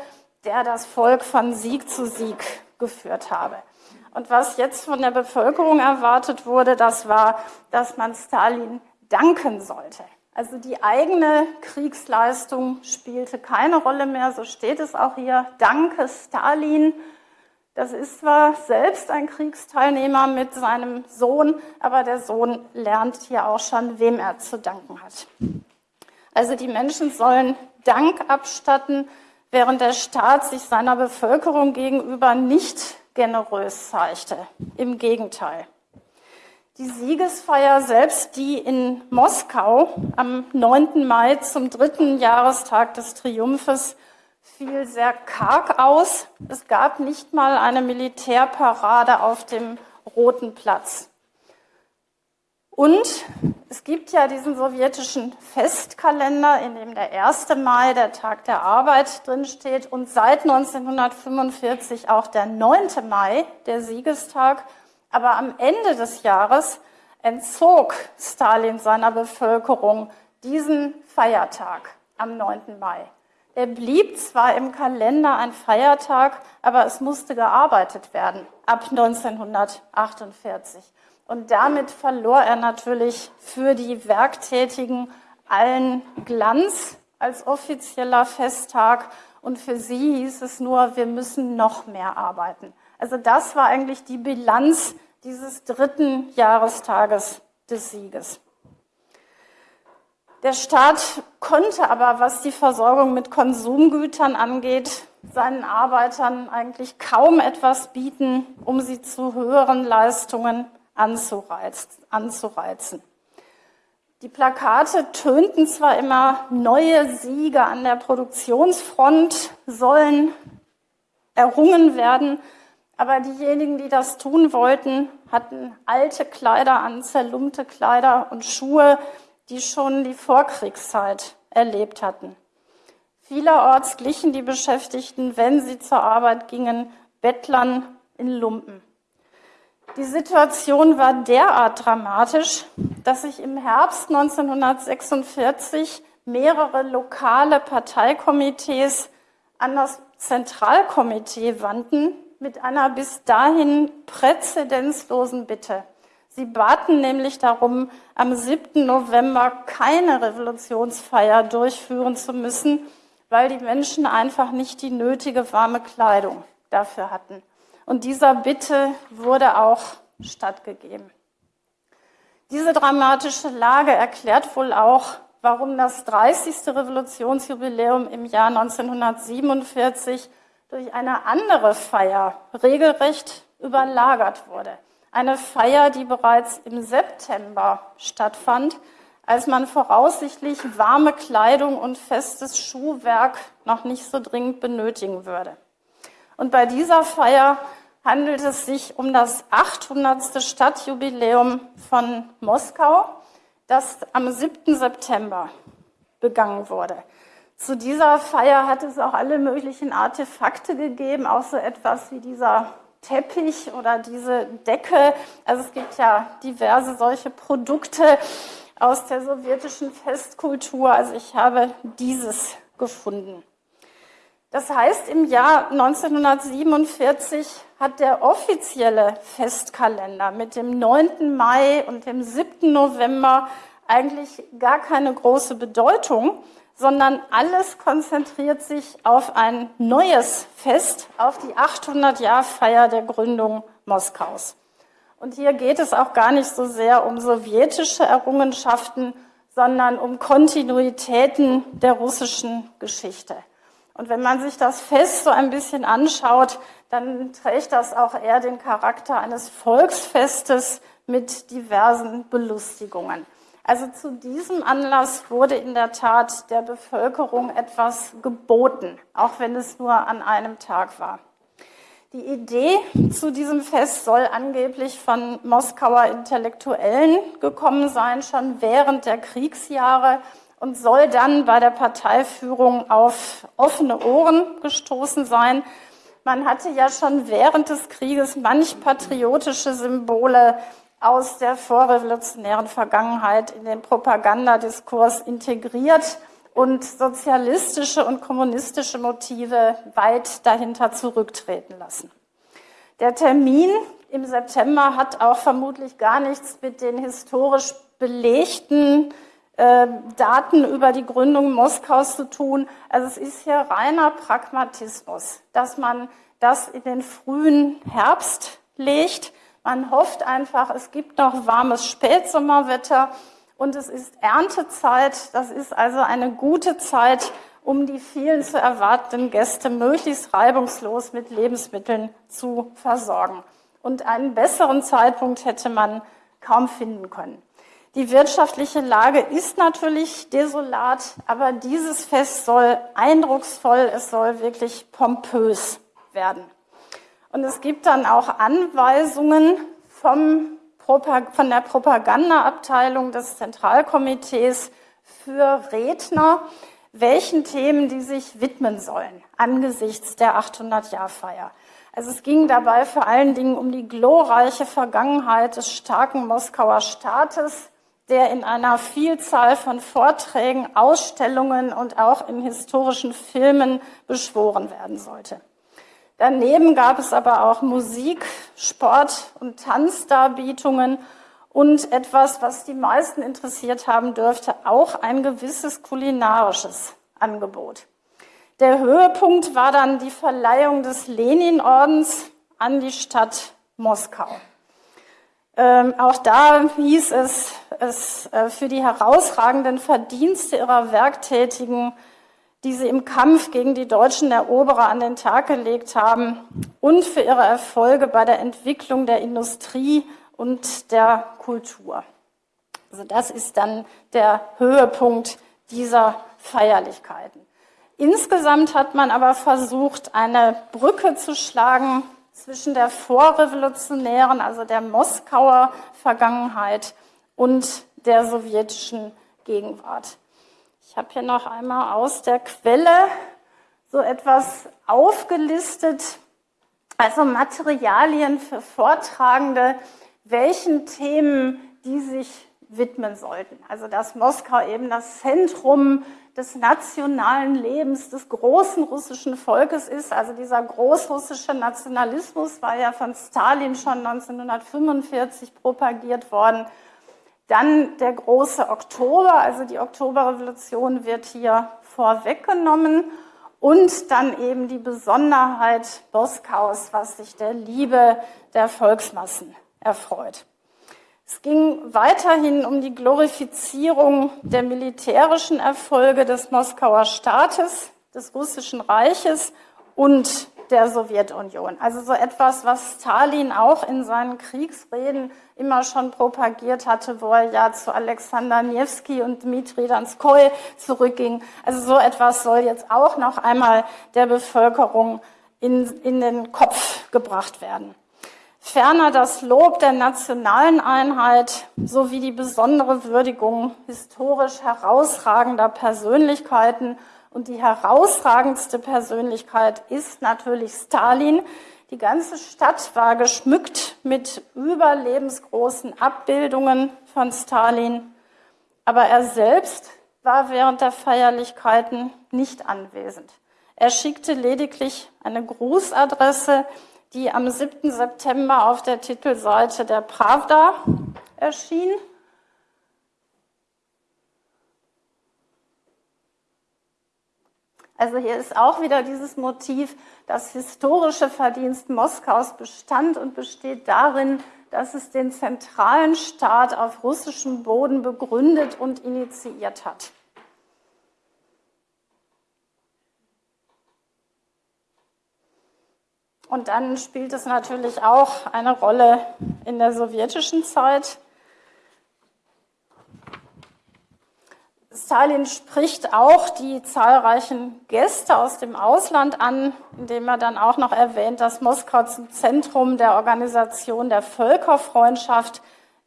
der das Volk von Sieg zu Sieg geführt habe. Und was jetzt von der Bevölkerung erwartet wurde, das war, dass man Stalin danken sollte. Also die eigene Kriegsleistung spielte keine Rolle mehr, so steht es auch hier. Danke Stalin. Das ist zwar selbst ein Kriegsteilnehmer mit seinem Sohn, aber der Sohn lernt hier auch schon, wem er zu danken hat. Also die Menschen sollen Dank abstatten, während der Staat sich seiner Bevölkerung gegenüber nicht generös zeigte. Im Gegenteil. Die Siegesfeier selbst, die in Moskau am 9. Mai zum dritten Jahrestag des Triumphes fiel sehr karg aus. Es gab nicht mal eine Militärparade auf dem Roten Platz. Und es gibt ja diesen sowjetischen Festkalender, in dem der 1. Mai, der Tag der Arbeit, drinsteht und seit 1945 auch der 9. Mai, der Siegestag. Aber am Ende des Jahres entzog Stalin seiner Bevölkerung diesen Feiertag am 9. Mai. Er blieb zwar im Kalender ein Feiertag, aber es musste gearbeitet werden ab 1948. Und damit verlor er natürlich für die Werktätigen allen Glanz als offizieller Festtag. Und für sie hieß es nur, wir müssen noch mehr arbeiten. Also das war eigentlich die Bilanz dieses dritten Jahrestages des Sieges. Der Staat konnte aber, was die Versorgung mit Konsumgütern angeht, seinen Arbeitern eigentlich kaum etwas bieten, um sie zu höheren Leistungen anzureizen. Die Plakate tönten zwar immer, neue Siege an der Produktionsfront sollen errungen werden, aber diejenigen, die das tun wollten, hatten alte Kleider an, zerlumpte Kleider und Schuhe, die schon die Vorkriegszeit erlebt hatten. Vielerorts glichen die Beschäftigten, wenn sie zur Arbeit gingen, Bettlern in Lumpen. Die Situation war derart dramatisch, dass sich im Herbst 1946 mehrere lokale Parteikomitees an das Zentralkomitee wandten mit einer bis dahin präzedenzlosen Bitte. Sie baten nämlich darum, am 7. November keine Revolutionsfeier durchführen zu müssen, weil die Menschen einfach nicht die nötige warme Kleidung dafür hatten. Und dieser Bitte wurde auch stattgegeben. Diese dramatische Lage erklärt wohl auch, warum das 30. Revolutionsjubiläum im Jahr 1947 durch eine andere Feier regelrecht überlagert wurde. Eine Feier, die bereits im September stattfand, als man voraussichtlich warme Kleidung und festes Schuhwerk noch nicht so dringend benötigen würde. Und bei dieser Feier handelt es sich um das 800. Stadtjubiläum von Moskau, das am 7. September begangen wurde. Zu dieser Feier hat es auch alle möglichen Artefakte gegeben, auch so etwas wie dieser Teppich oder diese Decke. Also es gibt ja diverse solche Produkte aus der sowjetischen Festkultur. Also ich habe dieses gefunden. Das heißt, im Jahr 1947 hat der offizielle Festkalender mit dem 9. Mai und dem 7. November eigentlich gar keine große Bedeutung, sondern alles konzentriert sich auf ein neues Fest, auf die 800-Jahr-Feier der Gründung Moskaus. Und hier geht es auch gar nicht so sehr um sowjetische Errungenschaften, sondern um Kontinuitäten der russischen Geschichte. Und wenn man sich das Fest so ein bisschen anschaut, dann trägt das auch eher den Charakter eines Volksfestes mit diversen Belustigungen. Also zu diesem Anlass wurde in der Tat der Bevölkerung etwas geboten, auch wenn es nur an einem Tag war. Die Idee zu diesem Fest soll angeblich von Moskauer Intellektuellen gekommen sein, schon während der Kriegsjahre und soll dann bei der Parteiführung auf offene Ohren gestoßen sein. Man hatte ja schon während des Krieges manch patriotische Symbole aus der vorrevolutionären Vergangenheit in den Propagandadiskurs integriert und sozialistische und kommunistische Motive weit dahinter zurücktreten lassen. Der Termin im September hat auch vermutlich gar nichts mit den historisch belegten äh, Daten über die Gründung Moskaus zu tun. Also es ist hier reiner Pragmatismus, dass man das in den frühen Herbst legt man hofft einfach, es gibt noch warmes Spätsommerwetter und es ist Erntezeit. Das ist also eine gute Zeit, um die vielen zu erwartenden Gäste möglichst reibungslos mit Lebensmitteln zu versorgen. Und einen besseren Zeitpunkt hätte man kaum finden können. Die wirtschaftliche Lage ist natürlich desolat, aber dieses Fest soll eindrucksvoll, es soll wirklich pompös werden. Und es gibt dann auch Anweisungen vom, von der Propagandaabteilung des Zentralkomitees für Redner, welchen Themen die sich widmen sollen angesichts der 800-Jahr-Feier. Also es ging dabei vor allen Dingen um die glorreiche Vergangenheit des starken Moskauer Staates, der in einer Vielzahl von Vorträgen, Ausstellungen und auch in historischen Filmen beschworen werden sollte. Daneben gab es aber auch Musik, Sport und Tanzdarbietungen und etwas, was die meisten interessiert haben dürfte, auch ein gewisses kulinarisches Angebot. Der Höhepunkt war dann die Verleihung des Lenin-Ordens an die Stadt Moskau. Ähm, auch da hieß es, es äh, für die herausragenden Verdienste ihrer Werktätigen die sie im Kampf gegen die deutschen Eroberer an den Tag gelegt haben und für ihre Erfolge bei der Entwicklung der Industrie und der Kultur. Also das ist dann der Höhepunkt dieser Feierlichkeiten. Insgesamt hat man aber versucht, eine Brücke zu schlagen zwischen der vorrevolutionären, also der Moskauer Vergangenheit und der sowjetischen Gegenwart. Ich habe hier noch einmal aus der Quelle so etwas aufgelistet, also Materialien für Vortragende, welchen Themen die sich widmen sollten. Also dass Moskau eben das Zentrum des nationalen Lebens des großen russischen Volkes ist. Also dieser großrussische Nationalismus war ja von Stalin schon 1945 propagiert worden. Dann der große Oktober, also die Oktoberrevolution wird hier vorweggenommen. Und dann eben die Besonderheit Moskaus, was sich der Liebe der Volksmassen erfreut. Es ging weiterhin um die Glorifizierung der militärischen Erfolge des Moskauer Staates, des Russischen Reiches und der Sowjetunion. Also so etwas, was Stalin auch in seinen Kriegsreden immer schon propagiert hatte, wo er ja zu Alexander Nevsky und Dmitri Danskoy zurückging. Also so etwas soll jetzt auch noch einmal der Bevölkerung in, in den Kopf gebracht werden. Ferner das Lob der nationalen Einheit sowie die besondere Würdigung historisch herausragender Persönlichkeiten. Und die herausragendste Persönlichkeit ist natürlich Stalin. Die ganze Stadt war geschmückt mit überlebensgroßen Abbildungen von Stalin. Aber er selbst war während der Feierlichkeiten nicht anwesend. Er schickte lediglich eine Grußadresse die am 7. September auf der Titelseite der Pravda erschien. Also hier ist auch wieder dieses Motiv, das historische Verdienst Moskaus bestand und besteht darin, dass es den zentralen Staat auf russischem Boden begründet und initiiert hat. Und dann spielt es natürlich auch eine Rolle in der sowjetischen Zeit. Stalin spricht auch die zahlreichen Gäste aus dem Ausland an, indem er dann auch noch erwähnt, dass Moskau zum Zentrum der Organisation der Völkerfreundschaft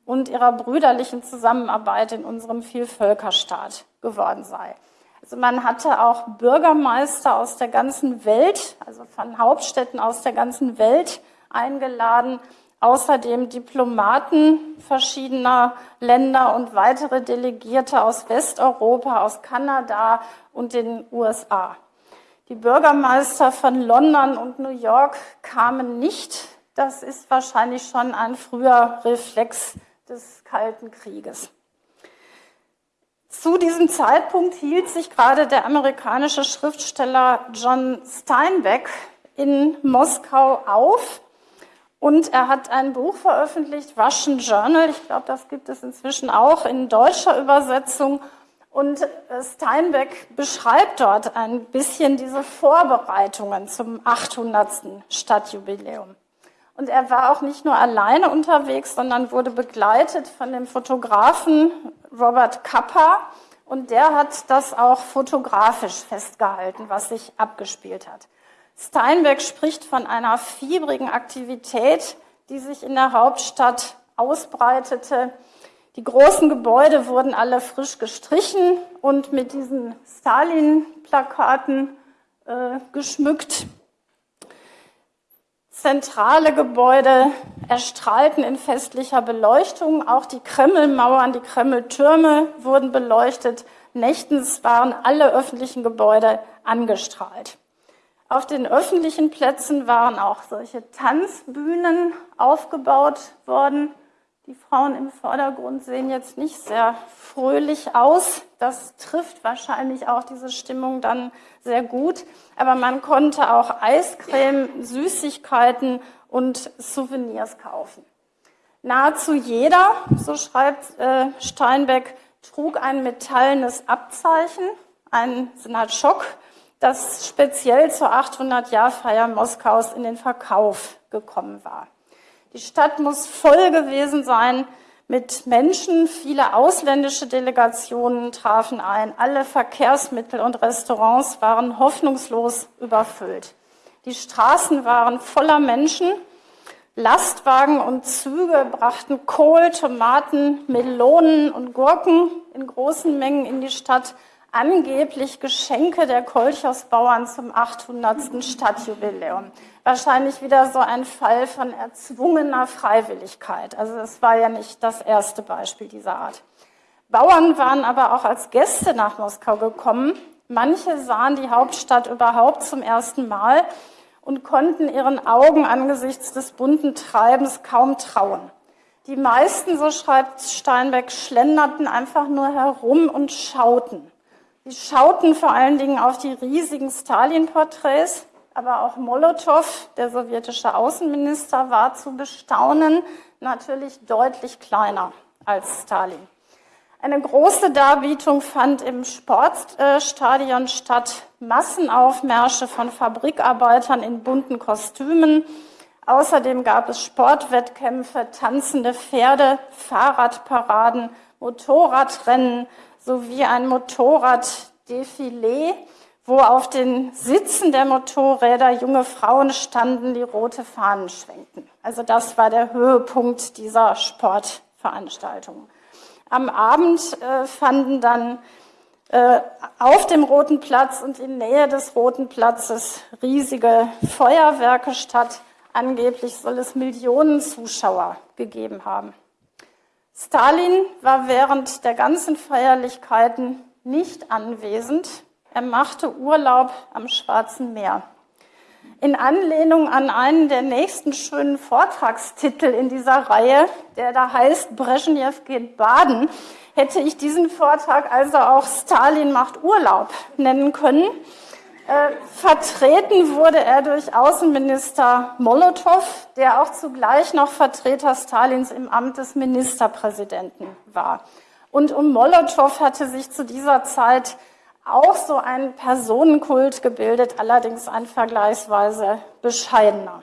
und ihrer brüderlichen Zusammenarbeit in unserem Vielvölkerstaat geworden sei. Also man hatte auch Bürgermeister aus der ganzen Welt, also von Hauptstädten aus der ganzen Welt eingeladen, außerdem Diplomaten verschiedener Länder und weitere Delegierte aus Westeuropa, aus Kanada und den USA. Die Bürgermeister von London und New York kamen nicht. Das ist wahrscheinlich schon ein früher Reflex des Kalten Krieges. Zu diesem Zeitpunkt hielt sich gerade der amerikanische Schriftsteller John Steinbeck in Moskau auf und er hat ein Buch veröffentlicht, Russian Journal. Ich glaube, das gibt es inzwischen auch in deutscher Übersetzung. Und äh, Steinbeck beschreibt dort ein bisschen diese Vorbereitungen zum 800. Stadtjubiläum. Und er war auch nicht nur alleine unterwegs, sondern wurde begleitet von dem Fotografen Robert Kappa. Und der hat das auch fotografisch festgehalten, was sich abgespielt hat. Steinbeck spricht von einer fiebrigen Aktivität, die sich in der Hauptstadt ausbreitete. Die großen Gebäude wurden alle frisch gestrichen und mit diesen Stalin-Plakaten äh, geschmückt. Zentrale Gebäude erstrahlten in festlicher Beleuchtung. Auch die Kremlmauern, die Kremltürme wurden beleuchtet. Nächtens waren alle öffentlichen Gebäude angestrahlt. Auf den öffentlichen Plätzen waren auch solche Tanzbühnen aufgebaut worden. Die Frauen im Vordergrund sehen jetzt nicht sehr fröhlich aus. Das trifft wahrscheinlich auch diese Stimmung dann sehr gut. Aber man konnte auch Eiscreme, Süßigkeiten und Souvenirs kaufen. Nahezu jeder, so schreibt äh, Steinbeck, trug ein metallenes Abzeichen, ein Senatschok, das speziell zur 800-Jahr-Feier Moskaus in den Verkauf gekommen war. Die Stadt muss voll gewesen sein mit Menschen. Viele ausländische Delegationen trafen ein. Alle Verkehrsmittel und Restaurants waren hoffnungslos überfüllt. Die Straßen waren voller Menschen. Lastwagen und Züge brachten Kohl, Tomaten, Melonen und Gurken in großen Mengen in die Stadt. Angeblich Geschenke der Kolchos-Bauern zum 800. Stadtjubiläum. Wahrscheinlich wieder so ein Fall von erzwungener Freiwilligkeit. Also es war ja nicht das erste Beispiel dieser Art. Bauern waren aber auch als Gäste nach Moskau gekommen. Manche sahen die Hauptstadt überhaupt zum ersten Mal und konnten ihren Augen angesichts des bunten Treibens kaum trauen. Die meisten, so schreibt Steinbeck, schlenderten einfach nur herum und schauten. Sie schauten vor allen Dingen auf die riesigen Stalin-Porträts, aber auch Molotow, der sowjetische Außenminister, war zu bestaunen, natürlich deutlich kleiner als Stalin. Eine große Darbietung fand im Sportstadion statt. Massenaufmärsche von Fabrikarbeitern in bunten Kostümen. Außerdem gab es Sportwettkämpfe, tanzende Pferde, Fahrradparaden, Motorradrennen, sowie ein Motorraddefilé, wo auf den Sitzen der Motorräder junge Frauen standen, die rote Fahnen schwenkten. Also das war der Höhepunkt dieser Sportveranstaltung. Am Abend äh, fanden dann äh, auf dem Roten Platz und in Nähe des Roten Platzes riesige Feuerwerke statt. Angeblich soll es Millionen Zuschauer gegeben haben. Stalin war während der ganzen Feierlichkeiten nicht anwesend. Er machte Urlaub am Schwarzen Meer. In Anlehnung an einen der nächsten schönen Vortragstitel in dieser Reihe, der da heißt Brezhnev geht baden, hätte ich diesen Vortrag also auch Stalin macht Urlaub nennen können. Äh, vertreten wurde er durch Außenminister Molotow, der auch zugleich noch Vertreter Stalins im Amt des Ministerpräsidenten war. Und um Molotow hatte sich zu dieser Zeit auch so ein Personenkult gebildet, allerdings ein vergleichsweise bescheidener.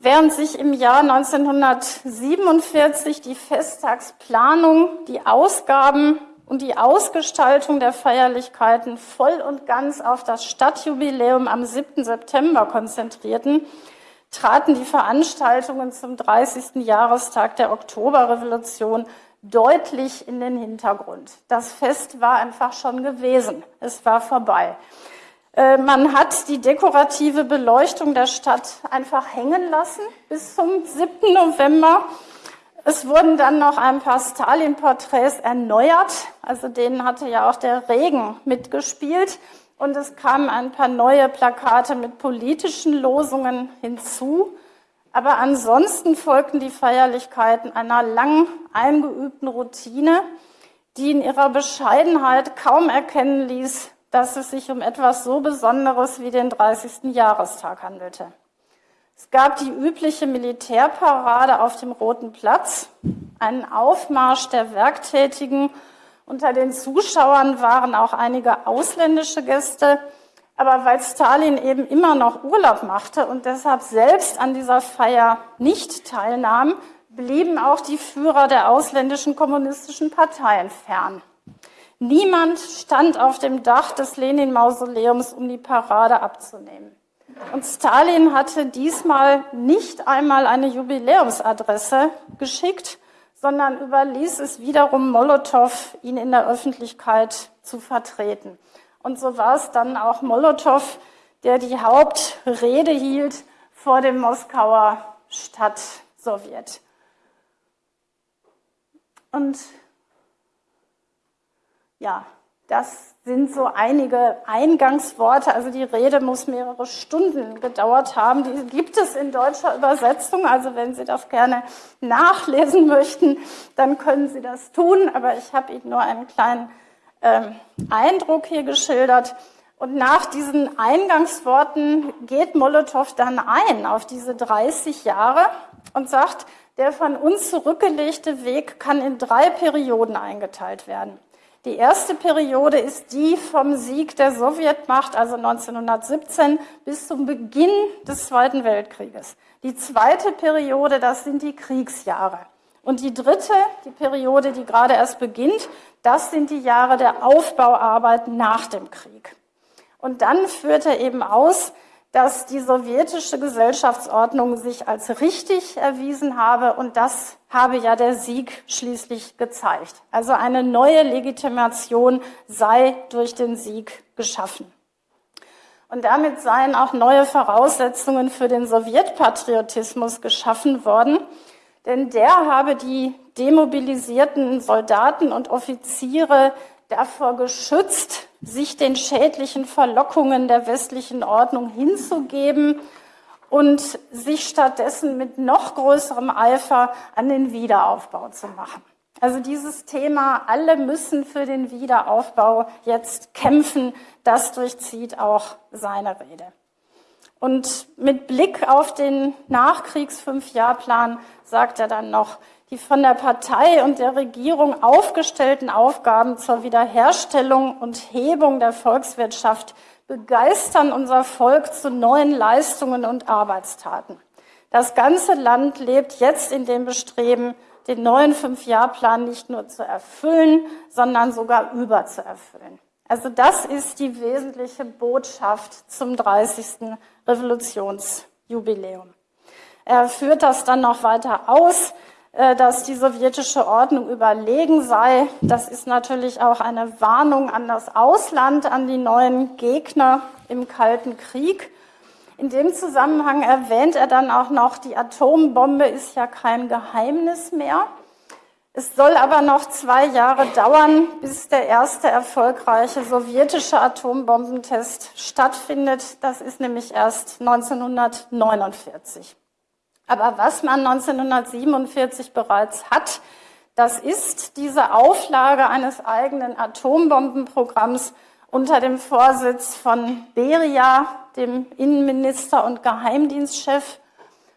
Während sich im Jahr 1947 die Festtagsplanung, die Ausgaben und die Ausgestaltung der Feierlichkeiten voll und ganz auf das Stadtjubiläum am 7. September konzentrierten, traten die Veranstaltungen zum 30. Jahrestag der Oktoberrevolution deutlich in den Hintergrund. Das Fest war einfach schon gewesen. Es war vorbei. Äh, man hat die dekorative Beleuchtung der Stadt einfach hängen lassen bis zum 7. November es wurden dann noch ein paar Stalin-Porträts erneuert, also denen hatte ja auch der Regen mitgespielt. Und es kamen ein paar neue Plakate mit politischen Losungen hinzu. Aber ansonsten folgten die Feierlichkeiten einer lang eingeübten Routine, die in ihrer Bescheidenheit kaum erkennen ließ, dass es sich um etwas so Besonderes wie den 30. Jahrestag handelte. Es gab die übliche Militärparade auf dem Roten Platz, einen Aufmarsch der Werktätigen. Unter den Zuschauern waren auch einige ausländische Gäste. Aber weil Stalin eben immer noch Urlaub machte und deshalb selbst an dieser Feier nicht teilnahm, blieben auch die Führer der ausländischen kommunistischen Parteien fern. Niemand stand auf dem Dach des Lenin-Mausoleums, um die Parade abzunehmen. Und Stalin hatte diesmal nicht einmal eine Jubiläumsadresse geschickt, sondern überließ es wiederum Molotow, ihn in der Öffentlichkeit zu vertreten. Und so war es dann auch Molotow, der die Hauptrede hielt vor dem Moskauer Stadtsowjet. Und ja, das sind so einige Eingangsworte. Also die Rede muss mehrere Stunden gedauert haben. Die gibt es in deutscher Übersetzung. Also wenn Sie das gerne nachlesen möchten, dann können Sie das tun. Aber ich habe Ihnen nur einen kleinen ähm, Eindruck hier geschildert. Und nach diesen Eingangsworten geht Molotow dann ein auf diese 30 Jahre und sagt, der von uns zurückgelegte Weg kann in drei Perioden eingeteilt werden. Die erste Periode ist die vom Sieg der Sowjetmacht, also 1917, bis zum Beginn des Zweiten Weltkrieges. Die zweite Periode, das sind die Kriegsjahre. Und die dritte, die Periode, die gerade erst beginnt, das sind die Jahre der Aufbauarbeit nach dem Krieg. Und dann führt er eben aus, dass die sowjetische Gesellschaftsordnung sich als richtig erwiesen habe und das habe ja der Sieg schließlich gezeigt. Also eine neue Legitimation sei durch den Sieg geschaffen. Und damit seien auch neue Voraussetzungen für den Sowjetpatriotismus geschaffen worden, denn der habe die demobilisierten Soldaten und Offiziere davor geschützt, sich den schädlichen Verlockungen der westlichen Ordnung hinzugeben und sich stattdessen mit noch größerem Eifer an den Wiederaufbau zu machen. Also dieses Thema, alle müssen für den Wiederaufbau jetzt kämpfen, das durchzieht auch seine Rede. Und mit Blick auf den Nachkriegs-Fünfjahrplan sagt er dann noch, die von der Partei und der Regierung aufgestellten Aufgaben zur Wiederherstellung und Hebung der Volkswirtschaft begeistern unser Volk zu neuen Leistungen und Arbeitstaten. Das ganze Land lebt jetzt in dem Bestreben, den neuen Fünfjahrplan nicht nur zu erfüllen, sondern sogar überzuerfüllen. Also das ist die wesentliche Botschaft zum 30. Revolutionsjubiläum. Er führt das dann noch weiter aus, dass die sowjetische Ordnung überlegen sei. Das ist natürlich auch eine Warnung an das Ausland, an die neuen Gegner im Kalten Krieg. In dem Zusammenhang erwähnt er dann auch noch, die Atombombe ist ja kein Geheimnis mehr. Es soll aber noch zwei Jahre dauern, bis der erste erfolgreiche sowjetische Atombombentest stattfindet. Das ist nämlich erst 1949. Aber was man 1947 bereits hat, das ist diese Auflage eines eigenen Atombombenprogramms unter dem Vorsitz von Beria, dem Innenminister und Geheimdienstchef.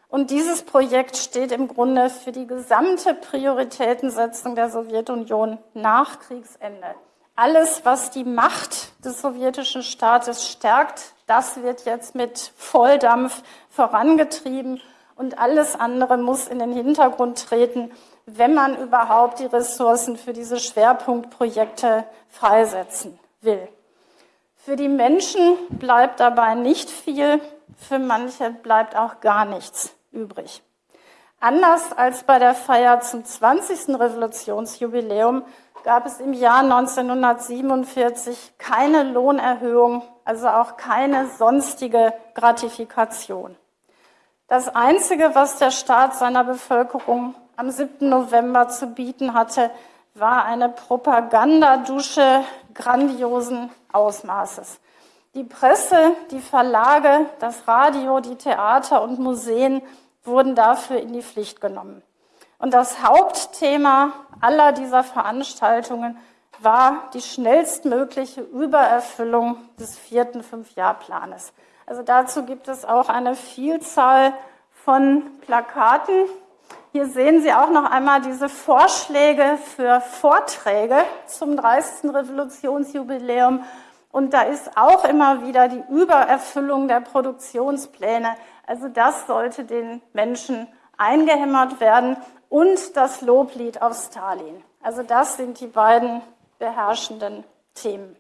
Und dieses Projekt steht im Grunde für die gesamte Prioritätensetzung der Sowjetunion nach Kriegsende. Alles, was die Macht des sowjetischen Staates stärkt, das wird jetzt mit Volldampf vorangetrieben und alles andere muss in den Hintergrund treten, wenn man überhaupt die Ressourcen für diese Schwerpunktprojekte freisetzen will. Für die Menschen bleibt dabei nicht viel, für manche bleibt auch gar nichts übrig. Anders als bei der Feier zum 20. Revolutionsjubiläum gab es im Jahr 1947 keine Lohnerhöhung, also auch keine sonstige Gratifikation. Das Einzige, was der Staat seiner Bevölkerung am 7. November zu bieten hatte, war eine Propagandadusche grandiosen Ausmaßes. Die Presse, die Verlage, das Radio, die Theater und Museen wurden dafür in die Pflicht genommen. Und das Hauptthema aller dieser Veranstaltungen war die schnellstmögliche Übererfüllung des vierten Fünfjahrplanes. Also dazu gibt es auch eine Vielzahl von Plakaten, hier sehen Sie auch noch einmal diese Vorschläge für Vorträge zum 30. Revolutionsjubiläum. Und da ist auch immer wieder die Übererfüllung der Produktionspläne. Also das sollte den Menschen eingehämmert werden und das Loblied auf Stalin. Also das sind die beiden beherrschenden Themen.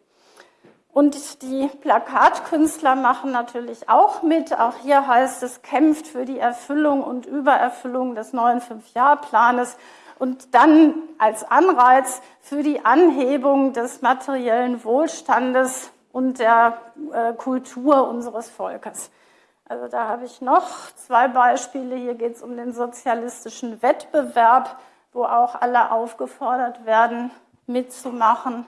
Und die Plakatkünstler machen natürlich auch mit. Auch hier heißt es, kämpft für die Erfüllung und Übererfüllung des neuen Fünfjahrplanes und dann als Anreiz für die Anhebung des materiellen Wohlstandes und der äh, Kultur unseres Volkes. Also da habe ich noch zwei Beispiele. Hier geht es um den sozialistischen Wettbewerb, wo auch alle aufgefordert werden, mitzumachen.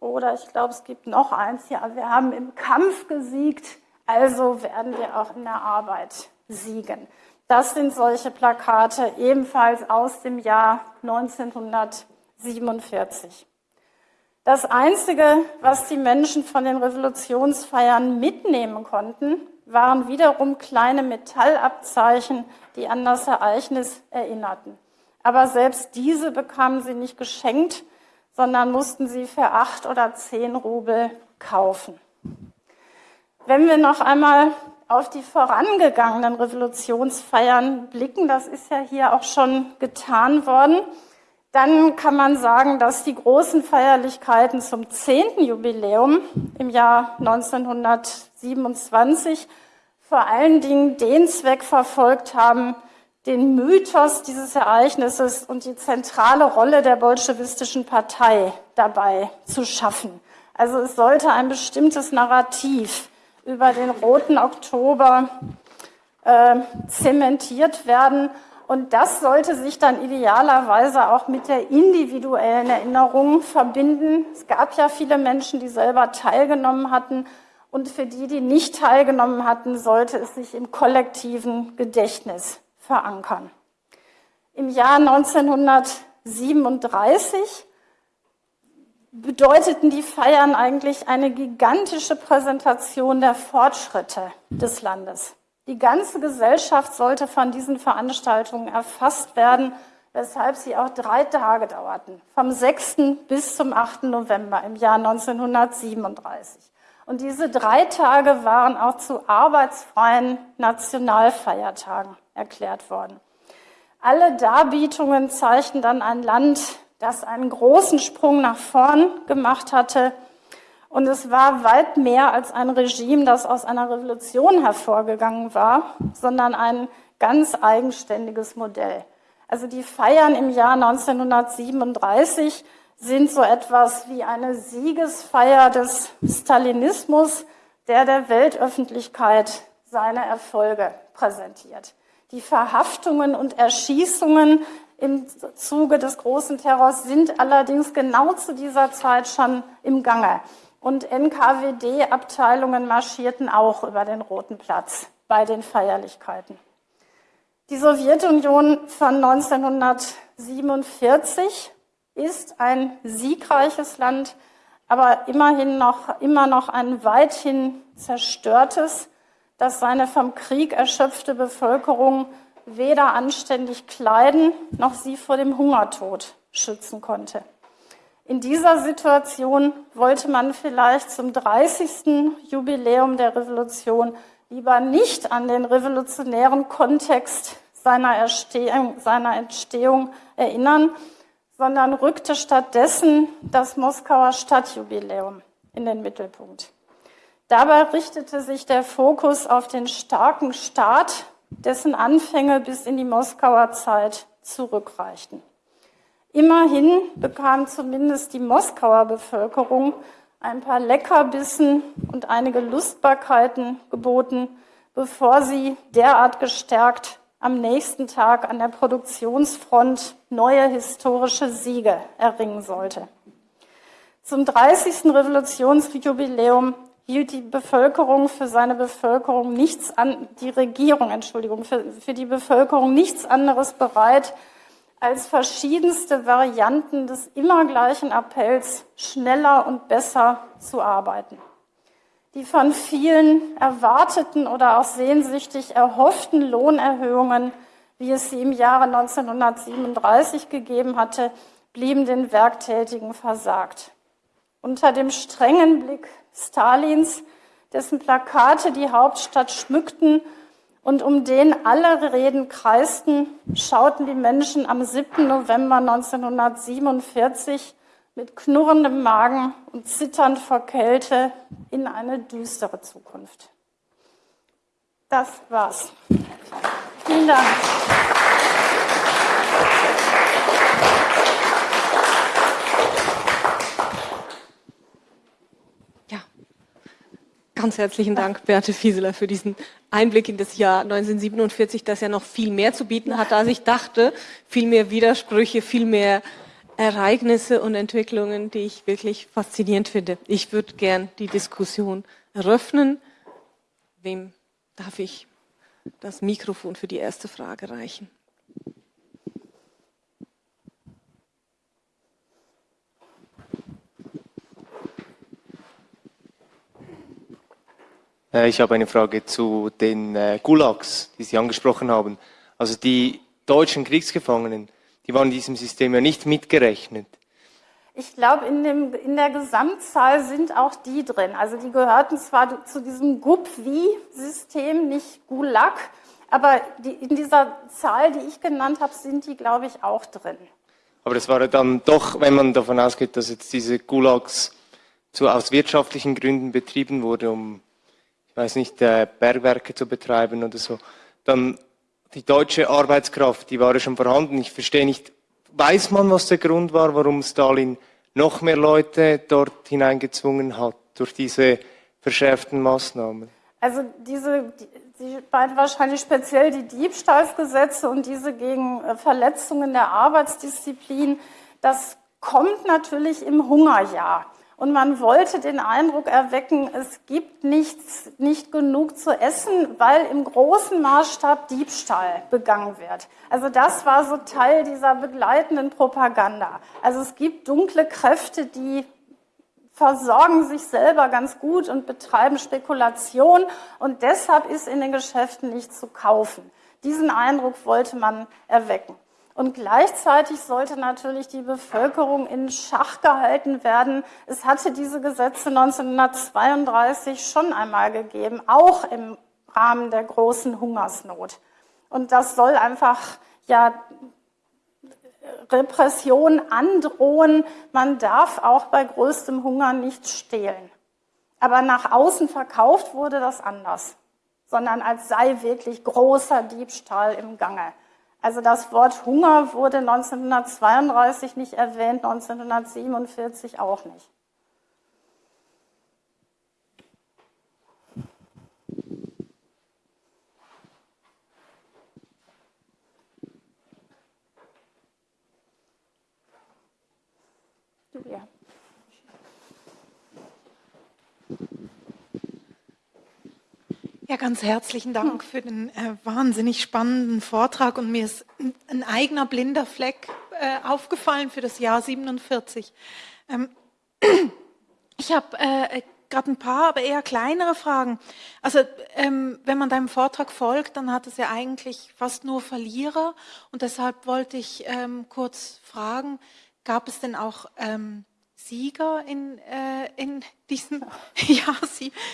Oder ich glaube, es gibt noch eins, ja, wir haben im Kampf gesiegt, also werden wir auch in der Arbeit siegen. Das sind solche Plakate, ebenfalls aus dem Jahr 1947. Das Einzige, was die Menschen von den Revolutionsfeiern mitnehmen konnten, waren wiederum kleine Metallabzeichen, die an das Ereignis erinnerten. Aber selbst diese bekamen sie nicht geschenkt, sondern mussten sie für acht oder zehn Rubel kaufen. Wenn wir noch einmal auf die vorangegangenen Revolutionsfeiern blicken, das ist ja hier auch schon getan worden, Dann kann man sagen, dass die großen Feierlichkeiten zum 10. Jubiläum im Jahr 1927 vor allen Dingen den Zweck verfolgt haben, den Mythos dieses Ereignisses und die zentrale Rolle der bolschewistischen Partei dabei zu schaffen. Also es sollte ein bestimmtes Narrativ über den Roten Oktober äh, zementiert werden. Und das sollte sich dann idealerweise auch mit der individuellen Erinnerung verbinden. Es gab ja viele Menschen, die selber teilgenommen hatten. Und für die, die nicht teilgenommen hatten, sollte es sich im kollektiven Gedächtnis verankern. Im Jahr 1937 bedeuteten die Feiern eigentlich eine gigantische Präsentation der Fortschritte des Landes. Die ganze Gesellschaft sollte von diesen Veranstaltungen erfasst werden, weshalb sie auch drei Tage dauerten, vom 6. bis zum 8. November im Jahr 1937. Und diese drei Tage waren auch zu arbeitsfreien Nationalfeiertagen erklärt worden. Alle Darbietungen zeichnen dann ein Land, das einen großen Sprung nach vorn gemacht hatte. Und es war weit mehr als ein Regime, das aus einer Revolution hervorgegangen war, sondern ein ganz eigenständiges Modell. Also die Feiern im Jahr 1937 sind so etwas wie eine Siegesfeier des Stalinismus, der der Weltöffentlichkeit seine Erfolge präsentiert. Die Verhaftungen und Erschießungen im Zuge des großen Terrors sind allerdings genau zu dieser Zeit schon im Gange. Und NKWD-Abteilungen marschierten auch über den Roten Platz bei den Feierlichkeiten. Die Sowjetunion von 1947 ist ein siegreiches Land, aber immerhin noch, immer noch ein weithin zerstörtes dass seine vom Krieg erschöpfte Bevölkerung weder anständig kleiden noch sie vor dem Hungertod schützen konnte. In dieser Situation wollte man vielleicht zum 30. Jubiläum der Revolution lieber nicht an den revolutionären Kontext seiner, Erstehung, seiner Entstehung erinnern, sondern rückte stattdessen das Moskauer Stadtjubiläum in den Mittelpunkt. Dabei richtete sich der Fokus auf den starken Staat, dessen Anfänge bis in die Moskauer Zeit zurückreichten. Immerhin bekam zumindest die Moskauer Bevölkerung ein paar Leckerbissen und einige Lustbarkeiten geboten, bevor sie derart gestärkt am nächsten Tag an der Produktionsfront neue historische Siege erringen sollte. Zum 30. Revolutionsjubiläum hielt die Bevölkerung für seine Bevölkerung nichts an, die Regierung, Entschuldigung, für, für die Bevölkerung nichts anderes bereit, als verschiedenste Varianten des immer gleichen Appells schneller und besser zu arbeiten. Die von vielen erwarteten oder auch sehnsüchtig erhofften Lohnerhöhungen, wie es sie im Jahre 1937 gegeben hatte, blieben den Werktätigen versagt. Unter dem strengen Blick Stalins, dessen Plakate die Hauptstadt schmückten und um den alle Reden kreisten, schauten die Menschen am 7. November 1947 mit knurrendem Magen und zitternd vor Kälte in eine düstere Zukunft. Das war's. Vielen Dank. Ganz herzlichen Dank, Beate Fieseler, für diesen Einblick in das Jahr 1947, das ja noch viel mehr zu bieten hat, als ich dachte. Viel mehr Widersprüche, viel mehr Ereignisse und Entwicklungen, die ich wirklich faszinierend finde. Ich würde gern die Diskussion eröffnen. Wem darf ich das Mikrofon für die erste Frage reichen? Ich habe eine Frage zu den äh, Gulags, die Sie angesprochen haben. Also die deutschen Kriegsgefangenen, die waren in diesem System ja nicht mitgerechnet. Ich glaube, in, in der Gesamtzahl sind auch die drin. Also die gehörten zwar zu diesem GUP-Wie-System, nicht Gulag, aber die, in dieser Zahl, die ich genannt habe, sind die, glaube ich, auch drin. Aber es war dann doch, wenn man davon ausgeht, dass jetzt diese Gulags zu, aus wirtschaftlichen Gründen betrieben wurde, um, weiß nicht, äh, Bergwerke zu betreiben oder so, dann die deutsche Arbeitskraft, die war ja schon vorhanden. Ich verstehe nicht, weiß man, was der Grund war, warum Stalin noch mehr Leute dort hineingezwungen hat durch diese verschärften Maßnahmen? Also diese, Sie meinen wahrscheinlich speziell die Diebstahlsgesetze und diese gegen äh, Verletzungen der Arbeitsdisziplin. Das kommt natürlich im Hungerjahr. Und man wollte den Eindruck erwecken, es gibt nichts, nicht genug zu essen, weil im großen Maßstab Diebstahl begangen wird. Also das war so Teil dieser begleitenden Propaganda. Also es gibt dunkle Kräfte, die versorgen sich selber ganz gut und betreiben Spekulation und deshalb ist in den Geschäften nichts zu kaufen. Diesen Eindruck wollte man erwecken. Und gleichzeitig sollte natürlich die Bevölkerung in Schach gehalten werden. Es hatte diese Gesetze 1932 schon einmal gegeben, auch im Rahmen der großen Hungersnot. Und das soll einfach ja Repression androhen. Man darf auch bei größtem Hunger nicht stehlen. Aber nach außen verkauft wurde das anders, sondern als sei wirklich großer Diebstahl im Gange. Also das Wort Hunger wurde 1932 nicht erwähnt, 1947 auch nicht. Julia. Ja, ganz herzlichen Dank für den äh, wahnsinnig spannenden Vortrag und mir ist ein, eigener blinder Fleck äh, aufgefallen für das Jahr 47. Ähm, ich habe äh, gerade ein paar, aber eher kleinere Fragen. Also ähm, wenn man deinem Vortrag folgt, dann hat es ja eigentlich fast nur Verlierer und deshalb wollte ich ähm, kurz fragen, gab es denn auch ähm, Sieger in, äh, in diesem Jahr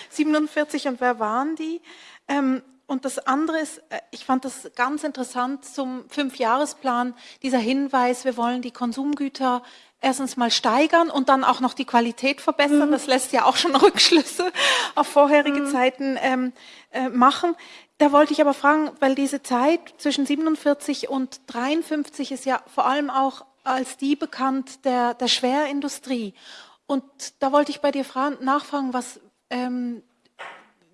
47 und wer waren die? Ähm, und das andere ist, äh, ich fand das ganz interessant zum Fünfjahresplan, dieser Hinweis, wir wollen die Konsumgüter erstens mal steigern und dann auch noch die Qualität verbessern. Mhm. Das lässt ja auch schon Rückschlüsse auf vorherige mhm. Zeiten ähm, äh, machen. Da wollte ich aber fragen, weil diese Zeit zwischen 47 und 53 ist ja vor allem auch als die bekannt der, der Schwerindustrie. Und da wollte ich bei dir fragen, nachfragen, was, ähm,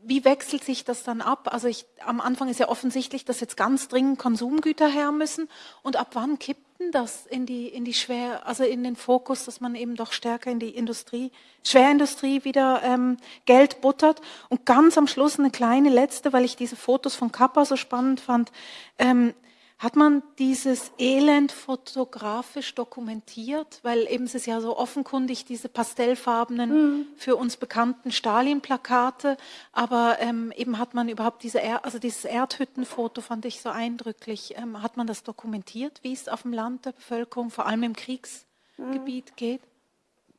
wie wechselt sich das dann ab? Also ich, am Anfang ist ja offensichtlich, dass jetzt ganz dringend Konsumgüter her müssen. Und ab wann kippt denn das in die, in die Schwer, also in den Fokus, dass man eben doch stärker in die Industrie, Schwerindustrie wieder ähm, Geld buttert? Und ganz am Schluss eine kleine letzte, weil ich diese Fotos von Kappa so spannend fand. Ähm, hat man dieses Elend fotografisch dokumentiert? Weil eben es ist ja so offenkundig, diese pastellfarbenen, mhm. für uns bekannten Stalin-Plakate. Aber ähm, eben hat man überhaupt diese, er also dieses Erdhüttenfoto fand ich so eindrücklich. Ähm, hat man das dokumentiert, wie es auf dem Land der Bevölkerung, vor allem im Kriegsgebiet mhm. geht?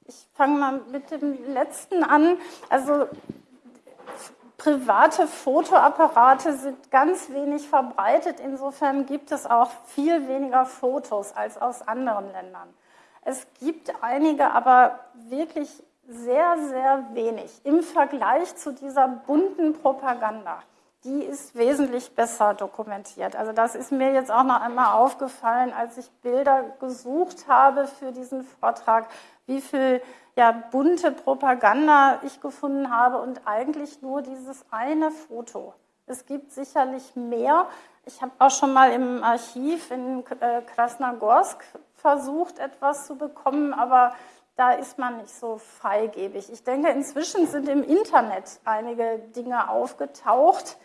Ich fange mal mit dem letzten an. Also Private Fotoapparate sind ganz wenig verbreitet. Insofern gibt es auch viel weniger Fotos als aus anderen Ländern. Es gibt einige, aber wirklich sehr, sehr wenig im Vergleich zu dieser bunten Propaganda. Die ist wesentlich besser dokumentiert. Also das ist mir jetzt auch noch einmal aufgefallen, als ich Bilder gesucht habe für diesen Vortrag, wie viel ja, bunte Propaganda ich gefunden habe und eigentlich nur dieses eine Foto. Es gibt sicherlich mehr. Ich habe auch schon mal im Archiv in äh, Krasnogorsk versucht, etwas zu bekommen, aber da ist man nicht so freigebig. Ich denke, inzwischen sind im Internet einige Dinge aufgetaucht,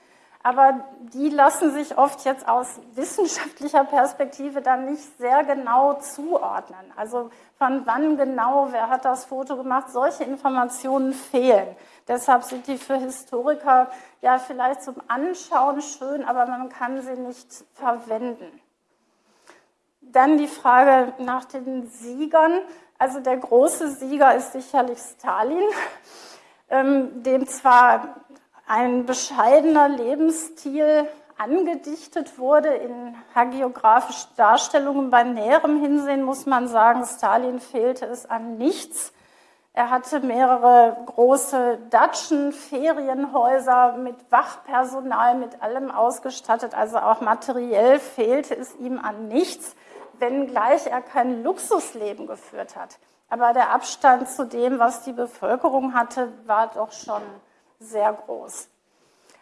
aber die lassen sich oft jetzt aus wissenschaftlicher Perspektive dann nicht sehr genau zuordnen. Also von wann genau, wer hat das Foto gemacht, solche Informationen fehlen. Deshalb sind die für Historiker ja vielleicht zum Anschauen schön, aber man kann sie nicht verwenden. Dann die Frage nach den Siegern. Also der große Sieger ist sicherlich Stalin, ähm, dem zwar ein bescheidener Lebensstil angedichtet wurde in hagiografischen Darstellungen. Bei näherem Hinsehen muss man sagen, Stalin fehlte es an nichts. Er hatte mehrere große Datschen, Ferienhäuser mit Wachpersonal, mit allem ausgestattet. Also auch materiell fehlte es ihm an nichts, wenngleich er kein Luxusleben geführt hat. Aber der Abstand zu dem, was die Bevölkerung hatte, war doch schon sehr groß.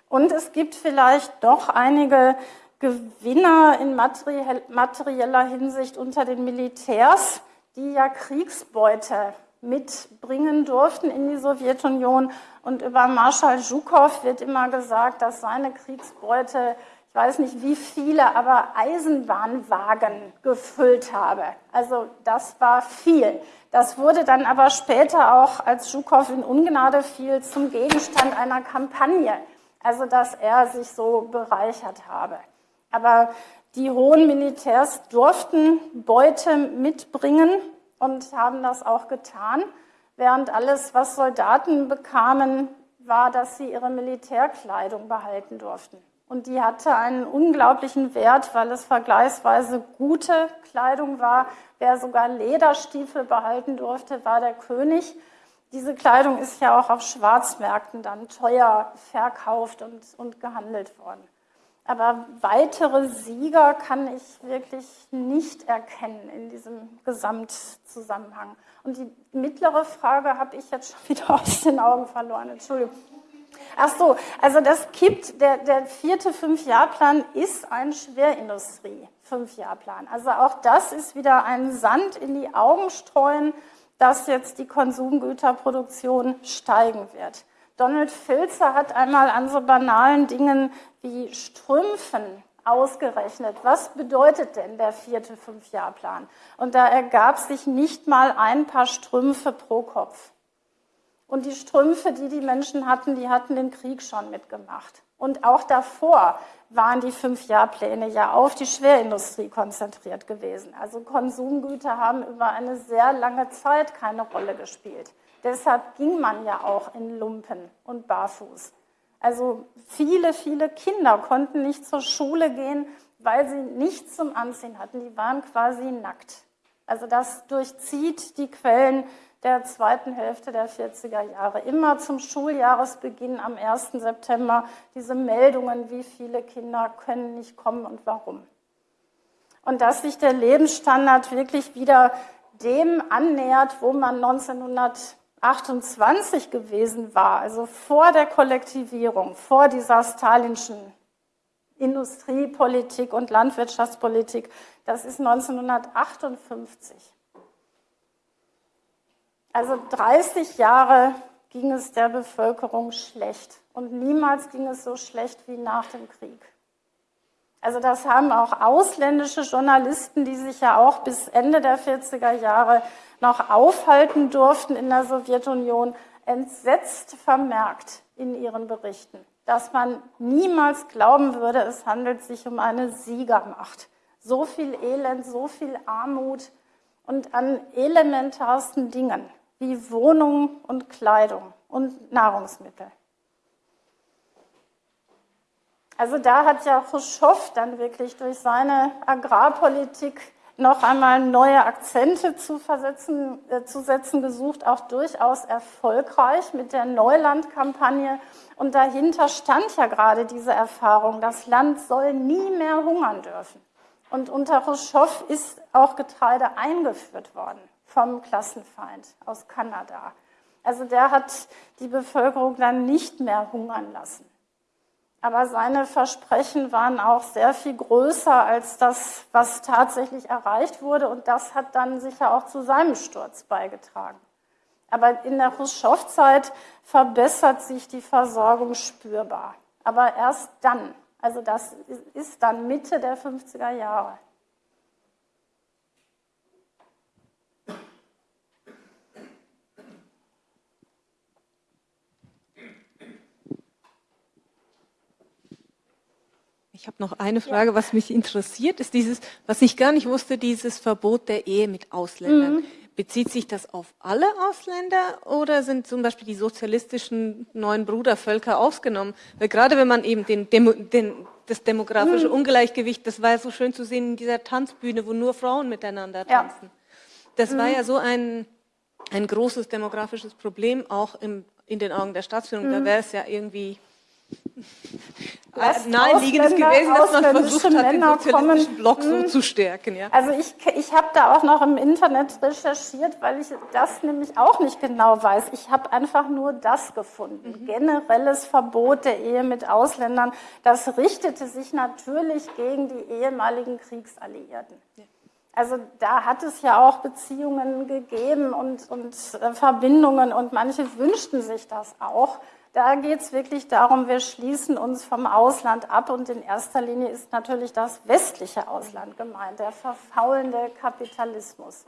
Und es gibt vielleicht doch einige Gewinner in materieller Hinsicht unter den Militärs, die ja Kriegsbeute mitbringen durften in die Sowjetunion. Und über Marschall Zhukov wird immer gesagt, dass seine Kriegsbeute, weiß nicht wie viele, aber Eisenbahnwagen gefüllt habe. Also das war viel. Das wurde dann aber später auch, als Zhukov in Ungnade fiel, zum Gegenstand einer Kampagne. Also dass er sich so bereichert habe. Aber die hohen Militärs durften Beute mitbringen und haben das auch getan, während alles, was Soldaten bekamen, war, dass sie ihre Militärkleidung behalten durften. Und die hatte einen unglaublichen Wert, weil es vergleichsweise gute Kleidung war. Wer sogar Lederstiefel behalten durfte, war der König. Diese Kleidung ist ja auch auf Schwarzmärkten dann teuer verkauft und, und gehandelt worden. Aber weitere Sieger kann ich wirklich nicht erkennen in diesem Gesamtzusammenhang. Und die mittlere Frage habe ich jetzt schon wieder aus den Augen verloren. Entschuldigung. Ach so, also das kippt, der, der vierte Fünfjahrplan ist ein Schwerindustrie-Fünfjahrplan. Also auch das ist wieder ein Sand in die Augen streuen, dass jetzt die Konsumgüterproduktion steigen wird. Donald Filzer hat einmal an so banalen Dingen wie Strümpfen ausgerechnet. Was bedeutet denn der vierte Fünfjahrplan? Und da ergab sich nicht mal ein paar Strümpfe pro Kopf. Und die Strümpfe, die die Menschen hatten, die hatten den Krieg schon mitgemacht. Und auch davor waren die Fünfjahrpläne ja auf die Schwerindustrie konzentriert gewesen. Also Konsumgüter haben über eine sehr lange Zeit keine Rolle gespielt. Deshalb ging man ja auch in Lumpen und barfuß. Also viele, viele Kinder konnten nicht zur Schule gehen, weil sie nichts zum Anziehen hatten. Die waren quasi nackt. Also das durchzieht die Quellen der zweiten Hälfte der 40er Jahre. Immer zum Schuljahresbeginn am 1. September diese Meldungen, wie viele Kinder können nicht kommen und warum. Und dass sich der Lebensstandard wirklich wieder dem annähert, wo man 1900 28 gewesen war, also vor der Kollektivierung, vor dieser stalinschen Industriepolitik und Landwirtschaftspolitik, das ist 1958. Also 30 Jahre ging es der Bevölkerung schlecht und niemals ging es so schlecht wie nach dem Krieg. Also das haben auch ausländische Journalisten, die sich ja auch bis Ende der 40er Jahre noch aufhalten durften in der Sowjetunion, entsetzt vermerkt in ihren Berichten, dass man niemals glauben würde, es handelt sich um eine Siegermacht. So viel Elend, so viel Armut und an elementarsten Dingen wie Wohnung und Kleidung und Nahrungsmittel. Also da hat ja Khrushchev dann wirklich durch seine Agrarpolitik noch einmal neue Akzente zu, versetzen, äh, zu setzen gesucht, auch durchaus erfolgreich mit der Neulandkampagne. Und dahinter stand ja gerade diese Erfahrung, das Land soll nie mehr hungern dürfen. Und unter Khrushchev ist auch Getreide eingeführt worden vom Klassenfeind aus Kanada. Also der hat die Bevölkerung dann nicht mehr hungern lassen. Aber seine Versprechen waren auch sehr viel größer als das, was tatsächlich erreicht wurde. Und das hat dann sicher auch zu seinem Sturz beigetragen. Aber in der Khrushchev-Zeit verbessert sich die Versorgung spürbar. Aber erst dann. Also das ist dann Mitte der 50er Jahre. Ich habe noch eine Frage, ja. was mich interessiert, ist dieses, was ich gar nicht wusste, dieses Verbot der Ehe mit Ausländern. Mhm. bezieht sich das auf alle Ausländer oder sind zum Beispiel die sozialistischen neuen Brudervölker ausgenommen? Weil gerade wenn man eben den, Demo, den, das demografische hm. Ungleichgewicht, das war ja so schön zu sehen in dieser Tanzbühne, wo nur Frauen miteinander tanzen. Ja. Das war hm. ja so ein, ein großes demografisches Problem auch im, in den Augen der Staatsführung. Da hm. wäre es ja irgendwie naheliegendes gewesen, dass man versucht hat, Männer den sozialistischen Block so hm. zu stärken. Ja. Also ich, ich habe da auch noch im Internet recherchiert, weil ich das nämlich auch nicht genau weiß. Ich habe einfach nur das gefunden. Mhm. Generelles Verbot der Ehe mit Ausländern, das richtete sich natürlich gegen die ehemaligen Kriegsalliierten. Ja. Also da hat es ja auch Beziehungen gegeben und, und äh, Verbindungen und manche wünschten sich das auch. Da geht es wirklich darum, wir schließen uns vom Ausland ab und in erster Linie ist natürlich das westliche Ausland gemeint, der verfaulende Kapitalismus.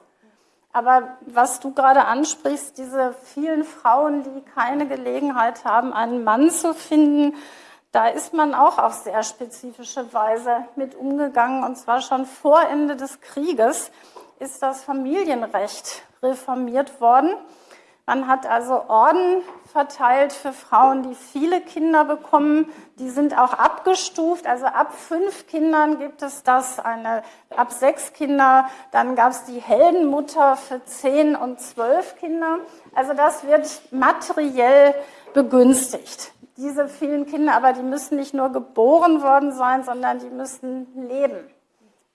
Aber was du gerade ansprichst, diese vielen Frauen, die keine Gelegenheit haben, einen Mann zu finden, da ist man auch auf sehr spezifische Weise mit umgegangen. Und zwar schon vor Ende des Krieges ist das Familienrecht reformiert worden. Man hat also Orden verteilt für Frauen, die viele Kinder bekommen. Die sind auch abgestuft. Also ab fünf Kindern gibt es das, eine, ab sechs Kinder. Dann gab es die Heldenmutter für zehn und zwölf Kinder. Also das wird materiell begünstigt. Diese vielen Kinder, aber die müssen nicht nur geboren worden sein, sondern die müssen leben.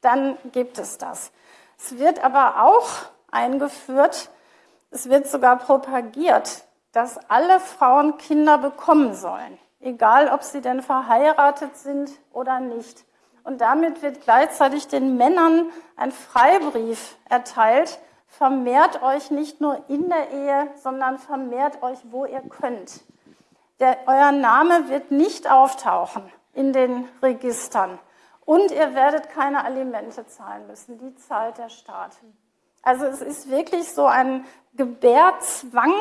Dann gibt es das. Es wird aber auch eingeführt, es wird sogar propagiert, dass alle Frauen Kinder bekommen sollen, egal ob sie denn verheiratet sind oder nicht. Und damit wird gleichzeitig den Männern ein Freibrief erteilt, vermehrt euch nicht nur in der Ehe, sondern vermehrt euch, wo ihr könnt. Der, euer Name wird nicht auftauchen in den Registern und ihr werdet keine Alimente zahlen müssen. Die zahlt der Staat. Also es ist wirklich so ein Gebärzwang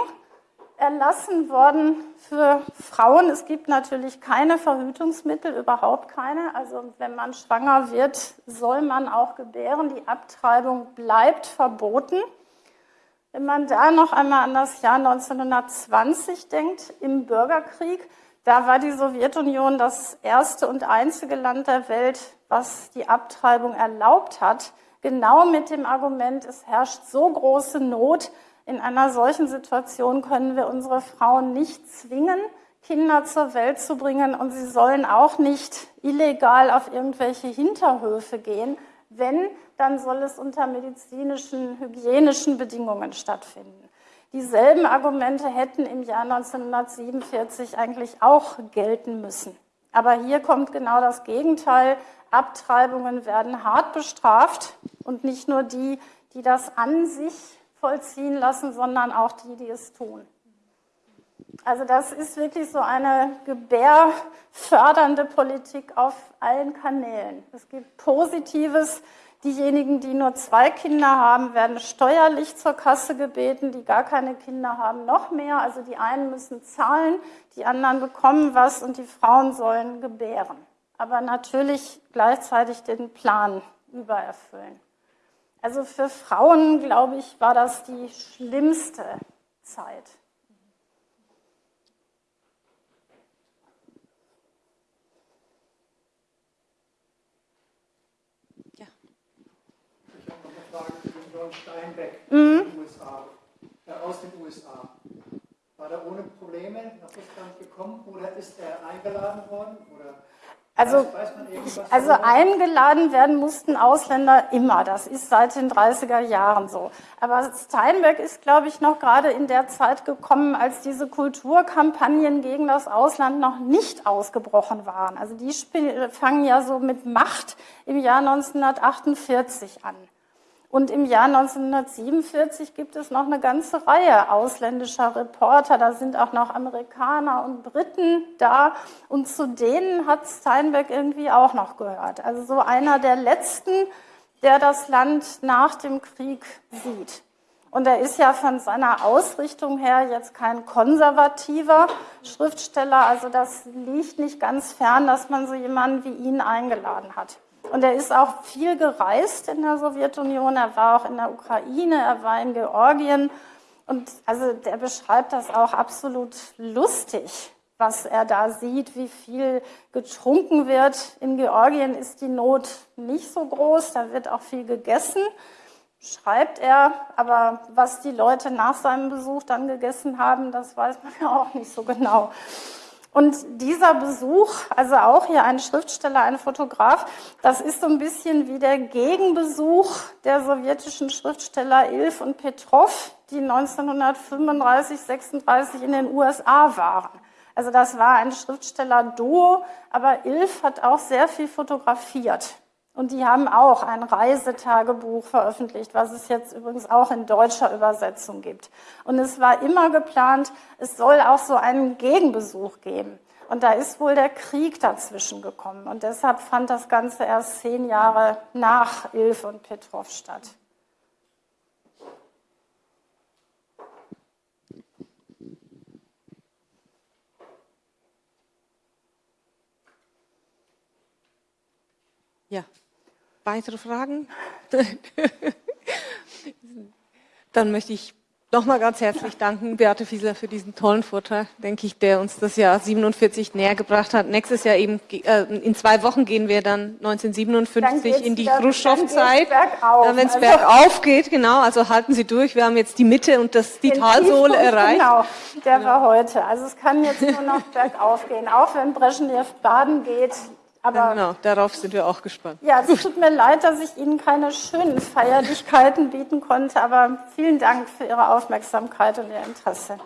erlassen worden für Frauen. Es gibt natürlich keine Verhütungsmittel, überhaupt keine. Also wenn man schwanger wird, soll man auch gebären. Die Abtreibung bleibt verboten. Wenn man da noch einmal an das Jahr 1920 denkt, im Bürgerkrieg, da war die Sowjetunion das erste und einzige Land der Welt, was die Abtreibung erlaubt hat. Genau mit dem Argument, es herrscht so große Not, in einer solchen Situation können wir unsere Frauen nicht zwingen, Kinder zur Welt zu bringen und sie sollen auch nicht illegal auf irgendwelche Hinterhöfe gehen. Wenn, dann soll es unter medizinischen, hygienischen Bedingungen stattfinden. Dieselben Argumente hätten im Jahr 1947 eigentlich auch gelten müssen. Aber hier kommt genau das Gegenteil. Abtreibungen werden hart bestraft und nicht nur die, die das an sich vollziehen lassen, sondern auch die, die es tun. Also das ist wirklich so eine gebärfördernde Politik auf allen Kanälen. Es gibt Positives. Diejenigen, die nur zwei Kinder haben, werden steuerlich zur Kasse gebeten. Die gar keine Kinder haben, noch mehr. Also die einen müssen zahlen, die anderen bekommen was und die Frauen sollen gebären. Aber natürlich gleichzeitig den Plan übererfüllen. Also für Frauen, glaube ich, war das die schlimmste Zeit. Ja. Ich habe noch eine Frage zu John Steinbeck mhm. USA, äh, aus den USA. War er ohne Probleme nach Russland gekommen oder ist er eingeladen worden? Oder also, also eingeladen werden mussten Ausländer immer. Das ist seit den 30er Jahren so. Aber Steinberg ist, glaube ich, noch gerade in der Zeit gekommen, als diese Kulturkampagnen gegen das Ausland noch nicht ausgebrochen waren. Also die fangen ja so mit Macht im Jahr 1948 an. Und im Jahr 1947 gibt es noch eine ganze Reihe ausländischer Reporter. Da sind auch noch Amerikaner und Briten da. Und zu denen hat Steinbeck irgendwie auch noch gehört. Also so einer der letzten, der das Land nach dem Krieg sieht. Und er ist ja von seiner Ausrichtung her jetzt kein konservativer Schriftsteller. Also das liegt nicht ganz fern, dass man so jemanden wie ihn eingeladen hat. Und er ist auch viel gereist in der Sowjetunion. Er war auch in der Ukraine, er war in Georgien. Und also der beschreibt das auch absolut lustig, was er da sieht, wie viel getrunken wird. In Georgien ist die Not nicht so groß, da wird auch viel gegessen, schreibt er. Aber was die Leute nach seinem Besuch dann gegessen haben, das weiß man ja auch nicht so genau. Und dieser Besuch, also auch hier ein Schriftsteller, ein Fotograf, das ist so ein bisschen wie der Gegenbesuch der sowjetischen Schriftsteller Ilf und Petrov, die 1935, 36 in den USA waren. Also das war ein Schriftsteller-Duo, aber Ilf hat auch sehr viel fotografiert. Und die haben auch ein Reisetagebuch veröffentlicht, was es jetzt übrigens auch in deutscher Übersetzung gibt. Und es war immer geplant, es soll auch so einen Gegenbesuch geben. Und da ist wohl der Krieg dazwischen gekommen. Und deshalb fand das Ganze erst zehn Jahre nach Ilf und Petrov statt. Ja. Weitere Fragen? Dann möchte ich nochmal ganz herzlich danken, Beate Fiesler, für diesen tollen Vortrag, denke ich, der uns das Jahr 47 näher gebracht hat. Nächstes Jahr eben, äh, in zwei Wochen gehen wir dann 1957 in die Khrushchev-Zeit. Wenn es bergauf geht, genau, also halten Sie durch. Wir haben jetzt die Mitte und das, die Talsohle erreicht. Genau, der war heute. Also es kann jetzt nur noch bergauf gehen, auch wenn Brezhnev baden geht. Aber Genau, darauf sind wir auch gespannt. ja, es tut mir leid, dass ich Ihnen keine schönen Feierlichkeiten bieten konnte, aber vielen Dank für Ihre Aufmerksamkeit und Ihr Interesse.